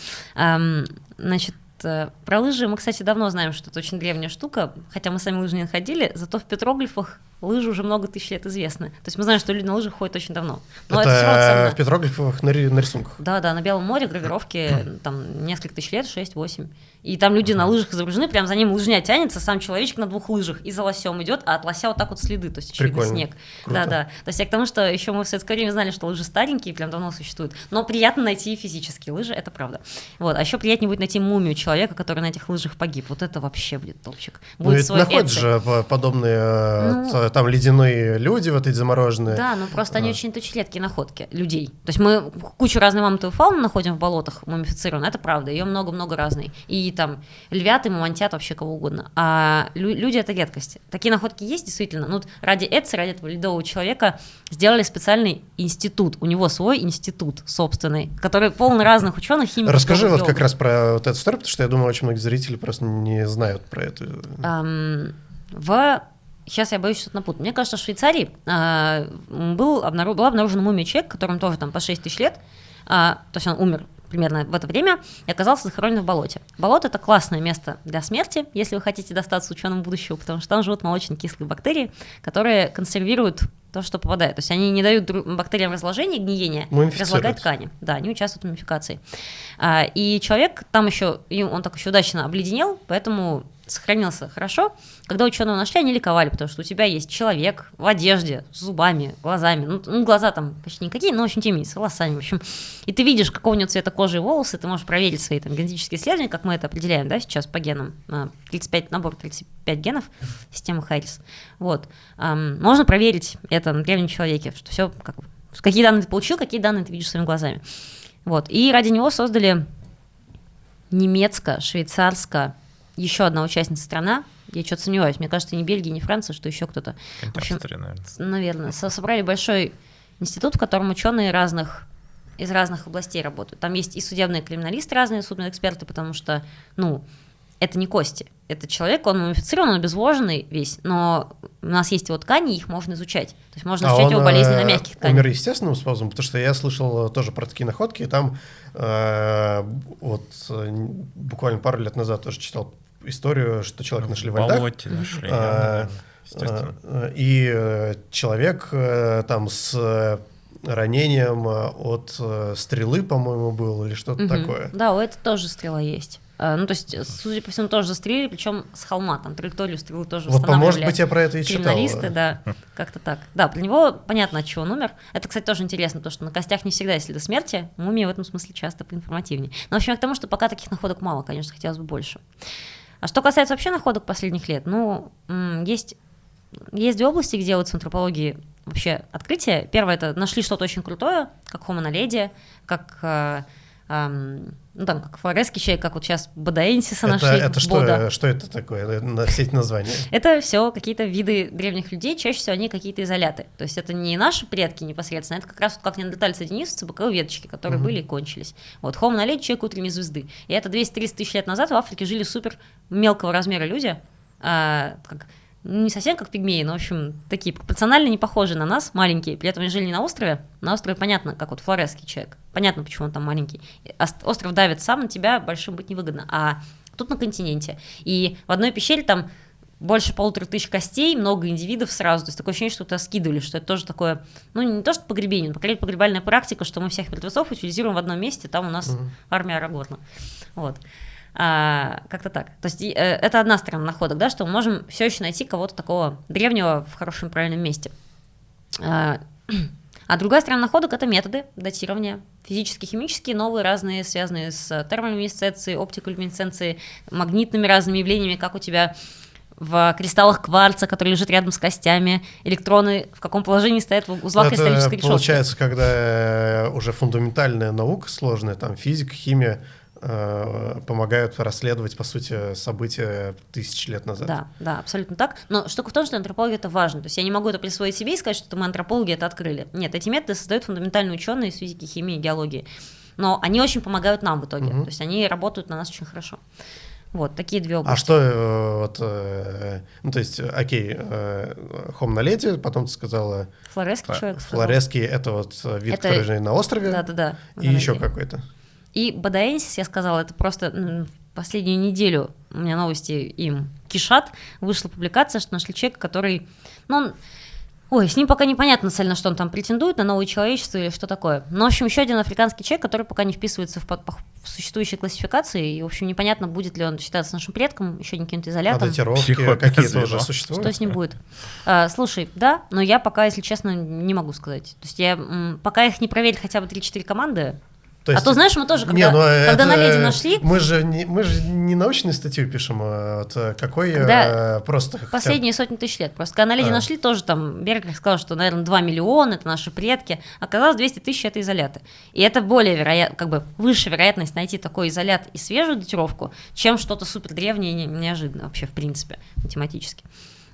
Значит, Э, про лыжи мы, кстати, давно знаем, что это очень древняя штука, хотя мы сами лыжи не находили, зато в петроглифах лыжи уже много тысяч лет известны. То есть мы знаем, что люди на лыжах ходят очень давно. Но это, это в петроглифах на, на рисунках? Да, да, на Белом море гравировки там несколько тысяч лет, 6-8. И там люди на лыжах изображены, прям за ним лыжня тянется, сам человечек на двух лыжах и за лосем идет, а от лося вот так вот следы, то есть очевидно снег. Да, да. То есть я к тому, что еще мы в советское время знали, что лыжи старенькие, прям давно существуют. Но приятно найти физические лыжи, это правда. Вот. А еще приятнее будет найти мумию человека, который на этих лыжах погиб. Вот это вообще будет топчик. Ну, будет ну, свой находят же подобные э, ну, там ледяные люди вот эти замороженные. Да, ну просто а. они очень тысячелеткие находки людей. То есть мы кучу разной мамонтовой фауны находим в болотах мумифицированной, это правда, ее много-много разной. И там львя едят и мамонтят вообще кого угодно. А лю- люди это редкость. Такие находки есть действительно. Ну, ради Эдси, ради этого ледового человека сделали специальный институт. У него свой институт собственный, который полон разных ученых, химиков. Расскажи вот как раз про вот эту историю, потому что я думаю, очень многие зрители просто не знают про это. Um, в Сейчас я боюсь что-то напутать. Мне кажется, в Швейцарии э, был обнаружен, была обнаружена мумия человека, которому тоже там по 6 тысяч лет, э, то есть он умер примерно в это время, и оказался захоронен в болоте. Болото – это классное место для смерти, если вы хотите достаться ученым будущего, потому что там живут молочно-кислые бактерии, которые консервируют то, что попадает. То есть они не дают бактериям разложения, гниения, разлагать ткани. Да, они участвуют в мумификации. А, и человек там еще, он так еще удачно обледенел, поэтому сохранился хорошо. Когда ученые нашли, они ликовали, потому что у тебя есть человек в одежде, с зубами, глазами. Ну, ну глаза там почти никакие, но, в общем, с волосами, в общем. И ты видишь, какого у него цвета кожи и волосы, ты можешь проверить свои там генетические исследования, как мы это определяем, да, сейчас по генам. 35, набор 35 генов системы Харрис. Вот. Можно проверить это на древнем человеке, что все, как, какие данные ты получил, какие данные ты видишь своими глазами. Вот. И ради него создали немецко-швейцарско еще одна участница страна, я что-то сомневаюсь, мне кажется, не Бельгия, не Франция, что еще кто-то. В общем, наверное. Наверное. Собрали большой институт, в котором ученые разных из разных областей работают. Там есть и судебные криминалисты, разные судебные эксперты, потому что, ну, это не кости. Это человек, он мумифицирован, он обезвоженный весь, но у нас есть его ткани, их можно изучать. То есть можно изучать а его болезни на э, мягких тканях. умер естественным способом? Потому что я слышал тоже про такие находки, и там э, вот буквально пару лет назад тоже читал историю, что человек нашли в льдах. нашли. А, а, и человек там с ранением от стрелы, по-моему, был, или что-то угу. такое. Да, у этого тоже стрела есть. Э, ну, то есть, судя по всему, тоже застрелили, причем с холма, там траекторию стрелы тоже Вот, может быть, я про это и читал. Криминалисты, да, как-то так. Да, про него понятно, от чего он умер. Это, кстати, тоже интересно, потому что на костях не всегда если до смерти, мумия в этом смысле часто поинформативнее. Но, в общем, к тому, что пока таких находок мало, конечно, хотелось бы больше. А что касается вообще находок последних лет, ну, есть, есть две области, где делаются в антропологии вообще открытия. Первое, это нашли что-то очень крутое, как Homo naledi, как э, ну там как флоресский чай, как вот сейчас Бадаэнсиса это, нашли. Это что, что это такое, на все эти названия? Это все какие-то виды древних людей, чаще всего они какие-то изоляты. То есть это не наши предки непосредственно, это как раз вот как неандертальцы денисовцы, боковые веточки, которые угу. были и кончились. Вот Homo naledi, человек утренней звезды. И это 200-300 тысяч лет назад в Африке жили супер мелкого размера люди, а, как не совсем как пигмеи, но, в общем, такие пропорционально не похожи на нас, маленькие. При этом они жили не на острове. На острове понятно, как вот флоресский человек. Понятно, почему он там маленький. Остров давит сам, на тебя большим быть невыгодно. А тут на континенте. И в одной пещере там больше полутора тысяч костей, много индивидов сразу. То есть такое ощущение, что это скидывали, что это тоже такое, ну не то, что погребение, но скорее погребальная практика, что мы всех мертвецов утилизируем в одном месте, там у нас угу. армия Арагорна. Вот. А, как-то так. То есть э, это одна сторона находок, да, что мы можем все еще найти кого-то такого древнего в хорошем правильном месте. А, а другая сторона находок – это методы датирования, физические, химические, новые, разные, связанные с термолюминесценцией, оптиколюминесценцией, магнитными разными явлениями, как у тебя в кристаллах кварца, который лежит рядом с костями, электроны в каком положении стоят в узлах Это кристаллической решетки. Получается, когда э, уже фундаментальная наука сложная, там физика, химия, Э, помогают расследовать, по сути, события тысячи лет назад. Да, да, абсолютно так. Но штука в том, что антропология это важно. То есть я не могу это присвоить себе и сказать, что мы антропологи это открыли. Нет, эти методы создают фундаментальные ученые из физики, химии, геологии. Но они очень помогают нам в итоге. Угу. То есть они работают на нас очень хорошо. Вот, такие две области. А что, э, вот, э, ну, то есть, окей, хом на леди, потом ты сказала... Флореский человек Флореский — это вот вид, это... который на острове. Да-да-да. И еще какой-то. И Бадаэнсис, я сказала, это просто последнюю неделю у меня новости им кишат, вышла публикация, что нашли человека, который, ну, он, ой, с ним пока непонятно цельно, что он там претендует на новое человечество или что такое. Но, в общем, еще один африканский человек, который пока не вписывается в, в существующей классификации, и, в общем, непонятно, будет ли он считаться нашим предком, еще не каким-то изолятом. А датировки какие-то уже существуют? Что с ним будет? А, слушай, да, но я пока, если честно, не могу сказать. То есть я пока их не проверить хотя бы 3-4 команды, то есть, а то, знаешь, мы тоже, когда, не, ну, когда это, на леди нашли... Мы же, не, мы же не научную статью пишем, а вот э, какой когда э, просто... Последние хотя... сотни тысяч лет. Просто когда на леди а. нашли, тоже там Бергер сказал, что, наверное, 2 миллиона, это наши предки. Оказалось, 200 тысяч – это изоляты. И это более вероятно, как бы выше вероятность найти такой изолят и свежую датировку, чем что-то супер древнее и неожиданное вообще, в принципе, математически.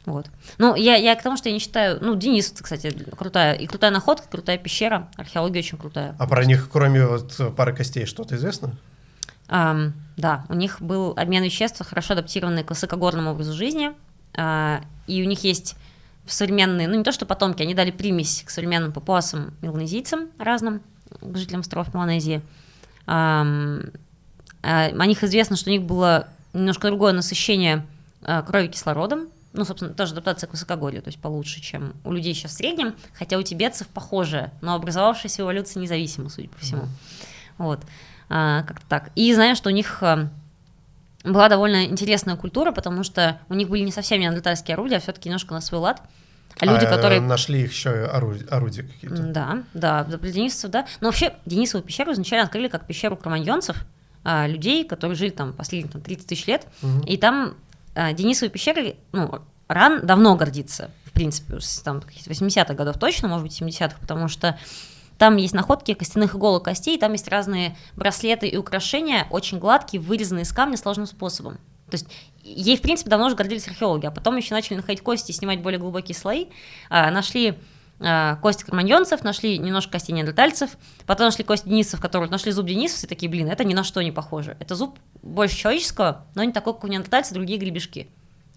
Вот. Ну, я, я к тому, что я не считаю... Ну, Денис, кстати, крутая. И крутая находка, крутая пещера. Археология очень крутая. А про них, кроме вот пары костей, что-то известно? Um, да, у них был обмен веществ, хорошо адаптированный к высокогорному образу жизни. Uh, и у них есть современные, ну не то что потомки, они дали примесь к современным папуасам, меланезийцам разным, к жителям островов Меланезии. Um, uh, о них известно, что у них было немножко другое насыщение uh, крови кислородом, ну, собственно, тоже адаптация к высокогорью, то есть получше, чем у людей сейчас в среднем, хотя у тибетцев похоже, но образовавшаяся эволюция независима, судя по всему. Mm-hmm. Вот, а, как-то так. И знаю, что у них а, была довольно интересная культура, потому что у них были не совсем неандертальские орудия, а все-таки немножко на свой лад. А люди, а, которые... Нашли их еще орудия, орудия какие-то. Да, да, для денисовцев, да. Но вообще Денисову пещеру изначально открыли как пещеру кроманьонцев, а, людей, которые жили там последние там, 30 тысяч лет, угу. и там Денисовой пещерой, ну, РАН давно гордится, в принципе, с там 80-х годов точно, может быть, 70-х, потому что там есть находки костяных иголок костей, там есть разные браслеты и украшения, очень гладкие, вырезанные из камня сложным способом. То есть ей, в принципе, давно уже гордились археологи, а потом еще начали находить кости и снимать более глубокие слои. А, нашли кости кроманьонцев, нашли немножко костей неандертальцев, потом нашли кости денисов, которые нашли зуб денисов, и такие, блин, это ни на что не похоже. Это зуб больше человеческого, но не такой, как у неандертальцев, другие гребешки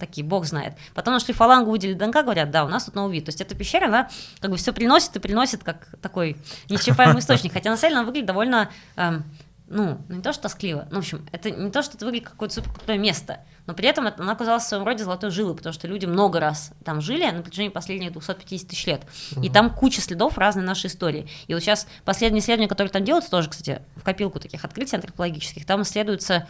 такие, бог знает. Потом нашли фалангу, выделили ДНК, говорят, да, у нас тут новый вид. То есть эта пещера, она как бы все приносит и приносит как такой неисчерпаемый источник. Хотя на самом деле она выглядит довольно, эм, ну, не то что тоскливо, ну, в общем, это не то, что это выглядит как какое-то супер крутое место, но при этом это, она оказалась в своем роде золотой жилой, потому что люди много раз там жили на протяжении последних 250 тысяч лет. Угу. И там куча следов разной нашей истории. И вот сейчас последние исследования, которые там делаются, тоже, кстати, в копилку таких открытий антропологических, там исследуется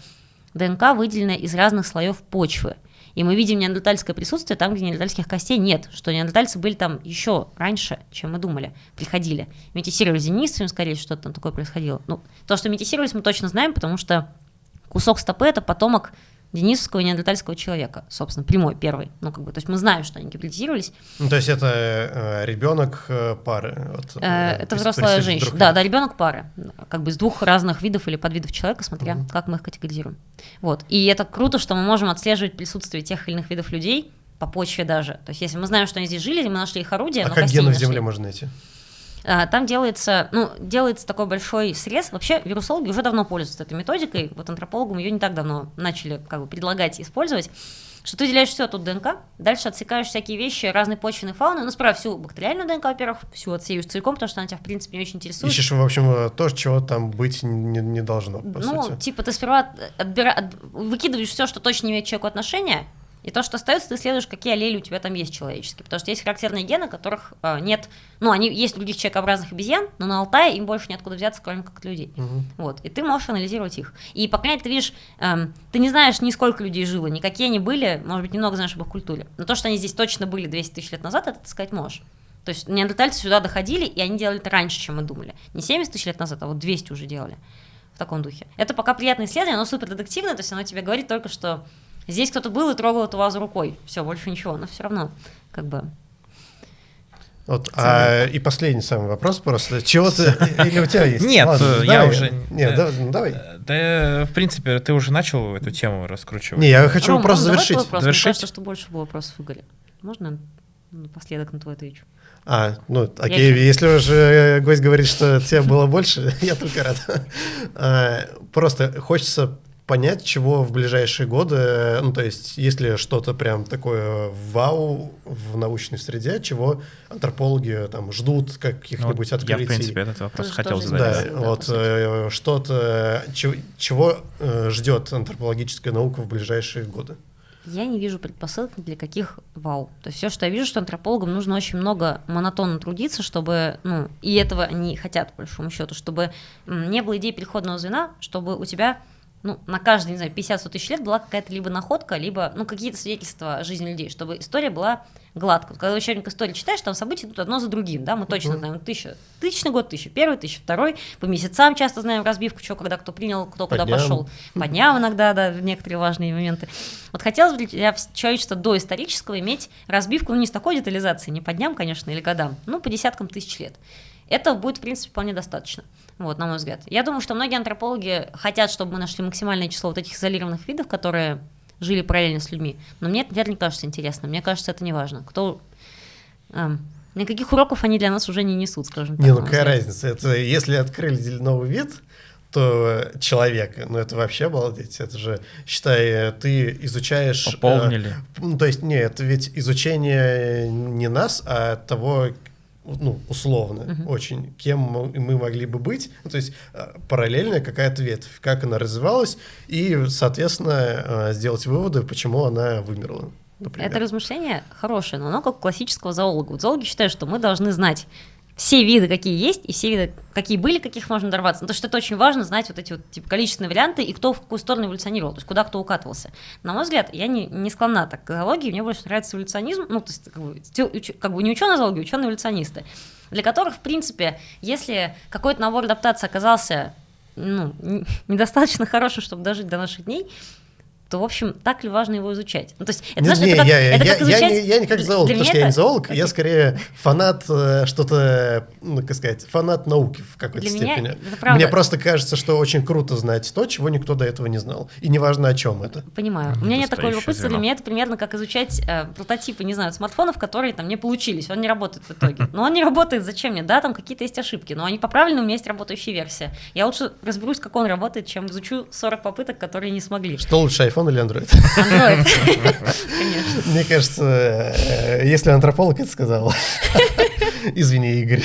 ДНК, выделенная из разных слоев почвы. И мы видим неандертальское присутствие там, где неандертальских костей нет, что неандертальцы были там еще раньше, чем мы думали, приходили. Метисировались денисами, скорее что-то там такое происходило. Ну, то, что метисировались, мы точно знаем, потому что кусок стопы – это потомок денисовского и неандертальского человека, собственно, прямой, первый. Ну, как бы, то есть мы знаем, что они гибридизировались. Ну, то есть это э, ребенок э, пары? Вот, э, это взрослая женщина. Да, да, ребенок пары. Как бы из двух разных видов или подвидов человека, смотря mm-hmm. как мы их категоризируем. Вот. И это круто, что мы можем отслеживать присутствие тех или иных видов людей по почве даже. То есть если мы знаем, что они здесь жили, мы нашли их орудия, а как гены в земле можно найти? А, там делается, ну, делается такой большой срез. Вообще вирусологи уже давно пользуются этой методикой. Вот антропологам ее не так давно начали как бы предлагать использовать. Что ты выделяешь все тут ДНК, дальше отсекаешь всякие вещи разной почвенной фауны, ну, справа всю бактериальную ДНК, во-первых, всю отсеешь целиком, потому что она тебя, в принципе, не очень интересует. Ищешь, в общем, то, чего там быть не, не должно, по Ну, сути. типа ты сперва отбира... выкидываешь все, что точно не имеет человеку отношения, и то, что остается, ты исследуешь, какие аллели у тебя там есть человеческие. Потому что есть характерные гены, которых э, нет. Ну, они есть у других человекообразных обезьян, но на Алтае им больше неоткуда взяться, кроме как от людей. Угу. Вот. И ты можешь анализировать их. И по крайней мере, ты видишь, э, ты не знаешь ни сколько людей жило, ни какие они были, может быть, немного знаешь об их культуре. Но то, что они здесь точно были 200 тысяч лет назад, это ты сказать можешь. То есть неандертальцы сюда доходили, и они делали это раньше, чем мы думали. Не 70 тысяч лет назад, а вот 200 уже делали в таком духе. Это пока приятное исследование, оно супер детективное, то есть оно тебе говорит только, что Здесь кто-то был и трогал эту вазу рукой. Все, больше ничего. Но все равно, как бы. Вот, а, и последний самый вопрос просто. Чего ты или у тебя есть? Нет, Ладно, я давай, уже. Нет, да, ну, давай. Да, в принципе, ты уже начал эту тему раскручивать. Не, я хочу Ром, просто завершить. Вопрос. завершить. Мне кажется, что больше было вопросов Игоря. Можно напоследок на твой отвечу? А, ну, окей, я если уже гость говорит, что тебе было больше, я только рад. А, просто хочется понять, чего в ближайшие годы, ну, то есть, если что-то прям такое вау в научной среде, чего антропологи там ждут каких-нибудь ну, открытий. Я, в принципе, этот вопрос Тоже хотел задать. Да, да вот э, что-то, чего, чего э, ждет антропологическая наука в ближайшие годы. Я не вижу предпосылок для каких вау. То есть все, что я вижу, что антропологам нужно очень много монотонно трудиться, чтобы, ну, и этого они хотят, по большому счету, чтобы не было идеи переходного звена, чтобы у тебя ну, на каждые, не знаю, 50-100 тысяч лет была какая-то либо находка, либо, ну, какие-то свидетельства жизни людей, чтобы история была гладкой. Когда учебник истории читаешь, там события идут одно за другим, да, мы точно знаем, тысяча, тысячный год, тысяча первый, тысяча второй, по месяцам часто знаем разбивку, что когда кто принял, кто по куда дням. пошел, по дням иногда, да, некоторые важные моменты. Вот хотелось бы для человечества до исторического иметь разбивку, ну, не с такой детализацией, не по дням, конечно, или годам, ну, по десяткам тысяч лет. Это будет, в принципе, вполне достаточно вот, на мой взгляд. Я думаю, что многие антропологи хотят, чтобы мы нашли максимальное число вот этих изолированных видов, которые жили параллельно с людьми. Но мне это, не кажется интересным. Мне кажется, это не важно. Кто... Эм, никаких уроков они для нас уже не несут, скажем так. Не, ну какая разница? Это если открыли новый вид, то человека, ну это вообще обалдеть, это же, считай, ты изучаешь... Пополнили. Э, ну, то есть, нет, это ведь изучение не нас, а того, ну, условно, uh-huh. очень, кем мы могли бы быть, ну, то есть э, параллельная какая-то ветвь, как она развивалась, и, соответственно, э, сделать выводы, почему она вымерла. Например. Это размышление хорошее, но оно как классического зоолога. Вот зоологи считают, что мы должны знать все виды, какие есть, и все виды, какие были, каких можно дорваться. Ну, то, что это очень важно, знать вот эти вот типа, количественные варианты и кто в какую сторону эволюционировал, то есть куда кто укатывался. На мой взгляд, я не, не склонна так к зоологии, мне больше нравится эволюционизм, ну, то есть как бы, как бы не ученые зоологи, ученые эволюционисты, для которых, в принципе, если какой-то набор адаптации оказался ну, недостаточно хорошим, чтобы дожить до наших дней, то, в общем, так ли важно его изучать? Ну, то есть, это, не, знаешь, не, это как, я, это я, как изучать... Я, не, я не как зоолог, потому что это... я не зоолог, я скорее фанат э, что-то, ну, как сказать, фанат науки в какой-то Для степени. Меня это правда. Мне просто кажется, что очень круто знать то, чего никто до этого не знал. И неважно, о чем это. Понимаю. У меня нет такого любопытства. Для меня это примерно как изучать э, прототипы, не знаю, смартфонов, которые там не получились. Он не работает в итоге. Но он не работает. Зачем мне? Да, там какие-то есть ошибки, но они поправлены, у меня есть работающая версия. Я лучше разберусь, как он работает, чем изучу 40 попыток, которые не смогли. Что лучше, iPhone или Android? Android, конечно. Мне кажется, э, если антрополог это сказал, извини, Игорь.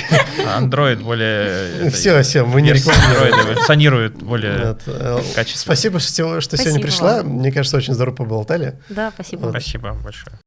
Android более... Все, все, мы не рекламируем. Эволюционирует более э, качественно. Спасибо, что сегодня пришла. Мне кажется, очень здорово поболтали. Да, спасибо. Спасибо большое.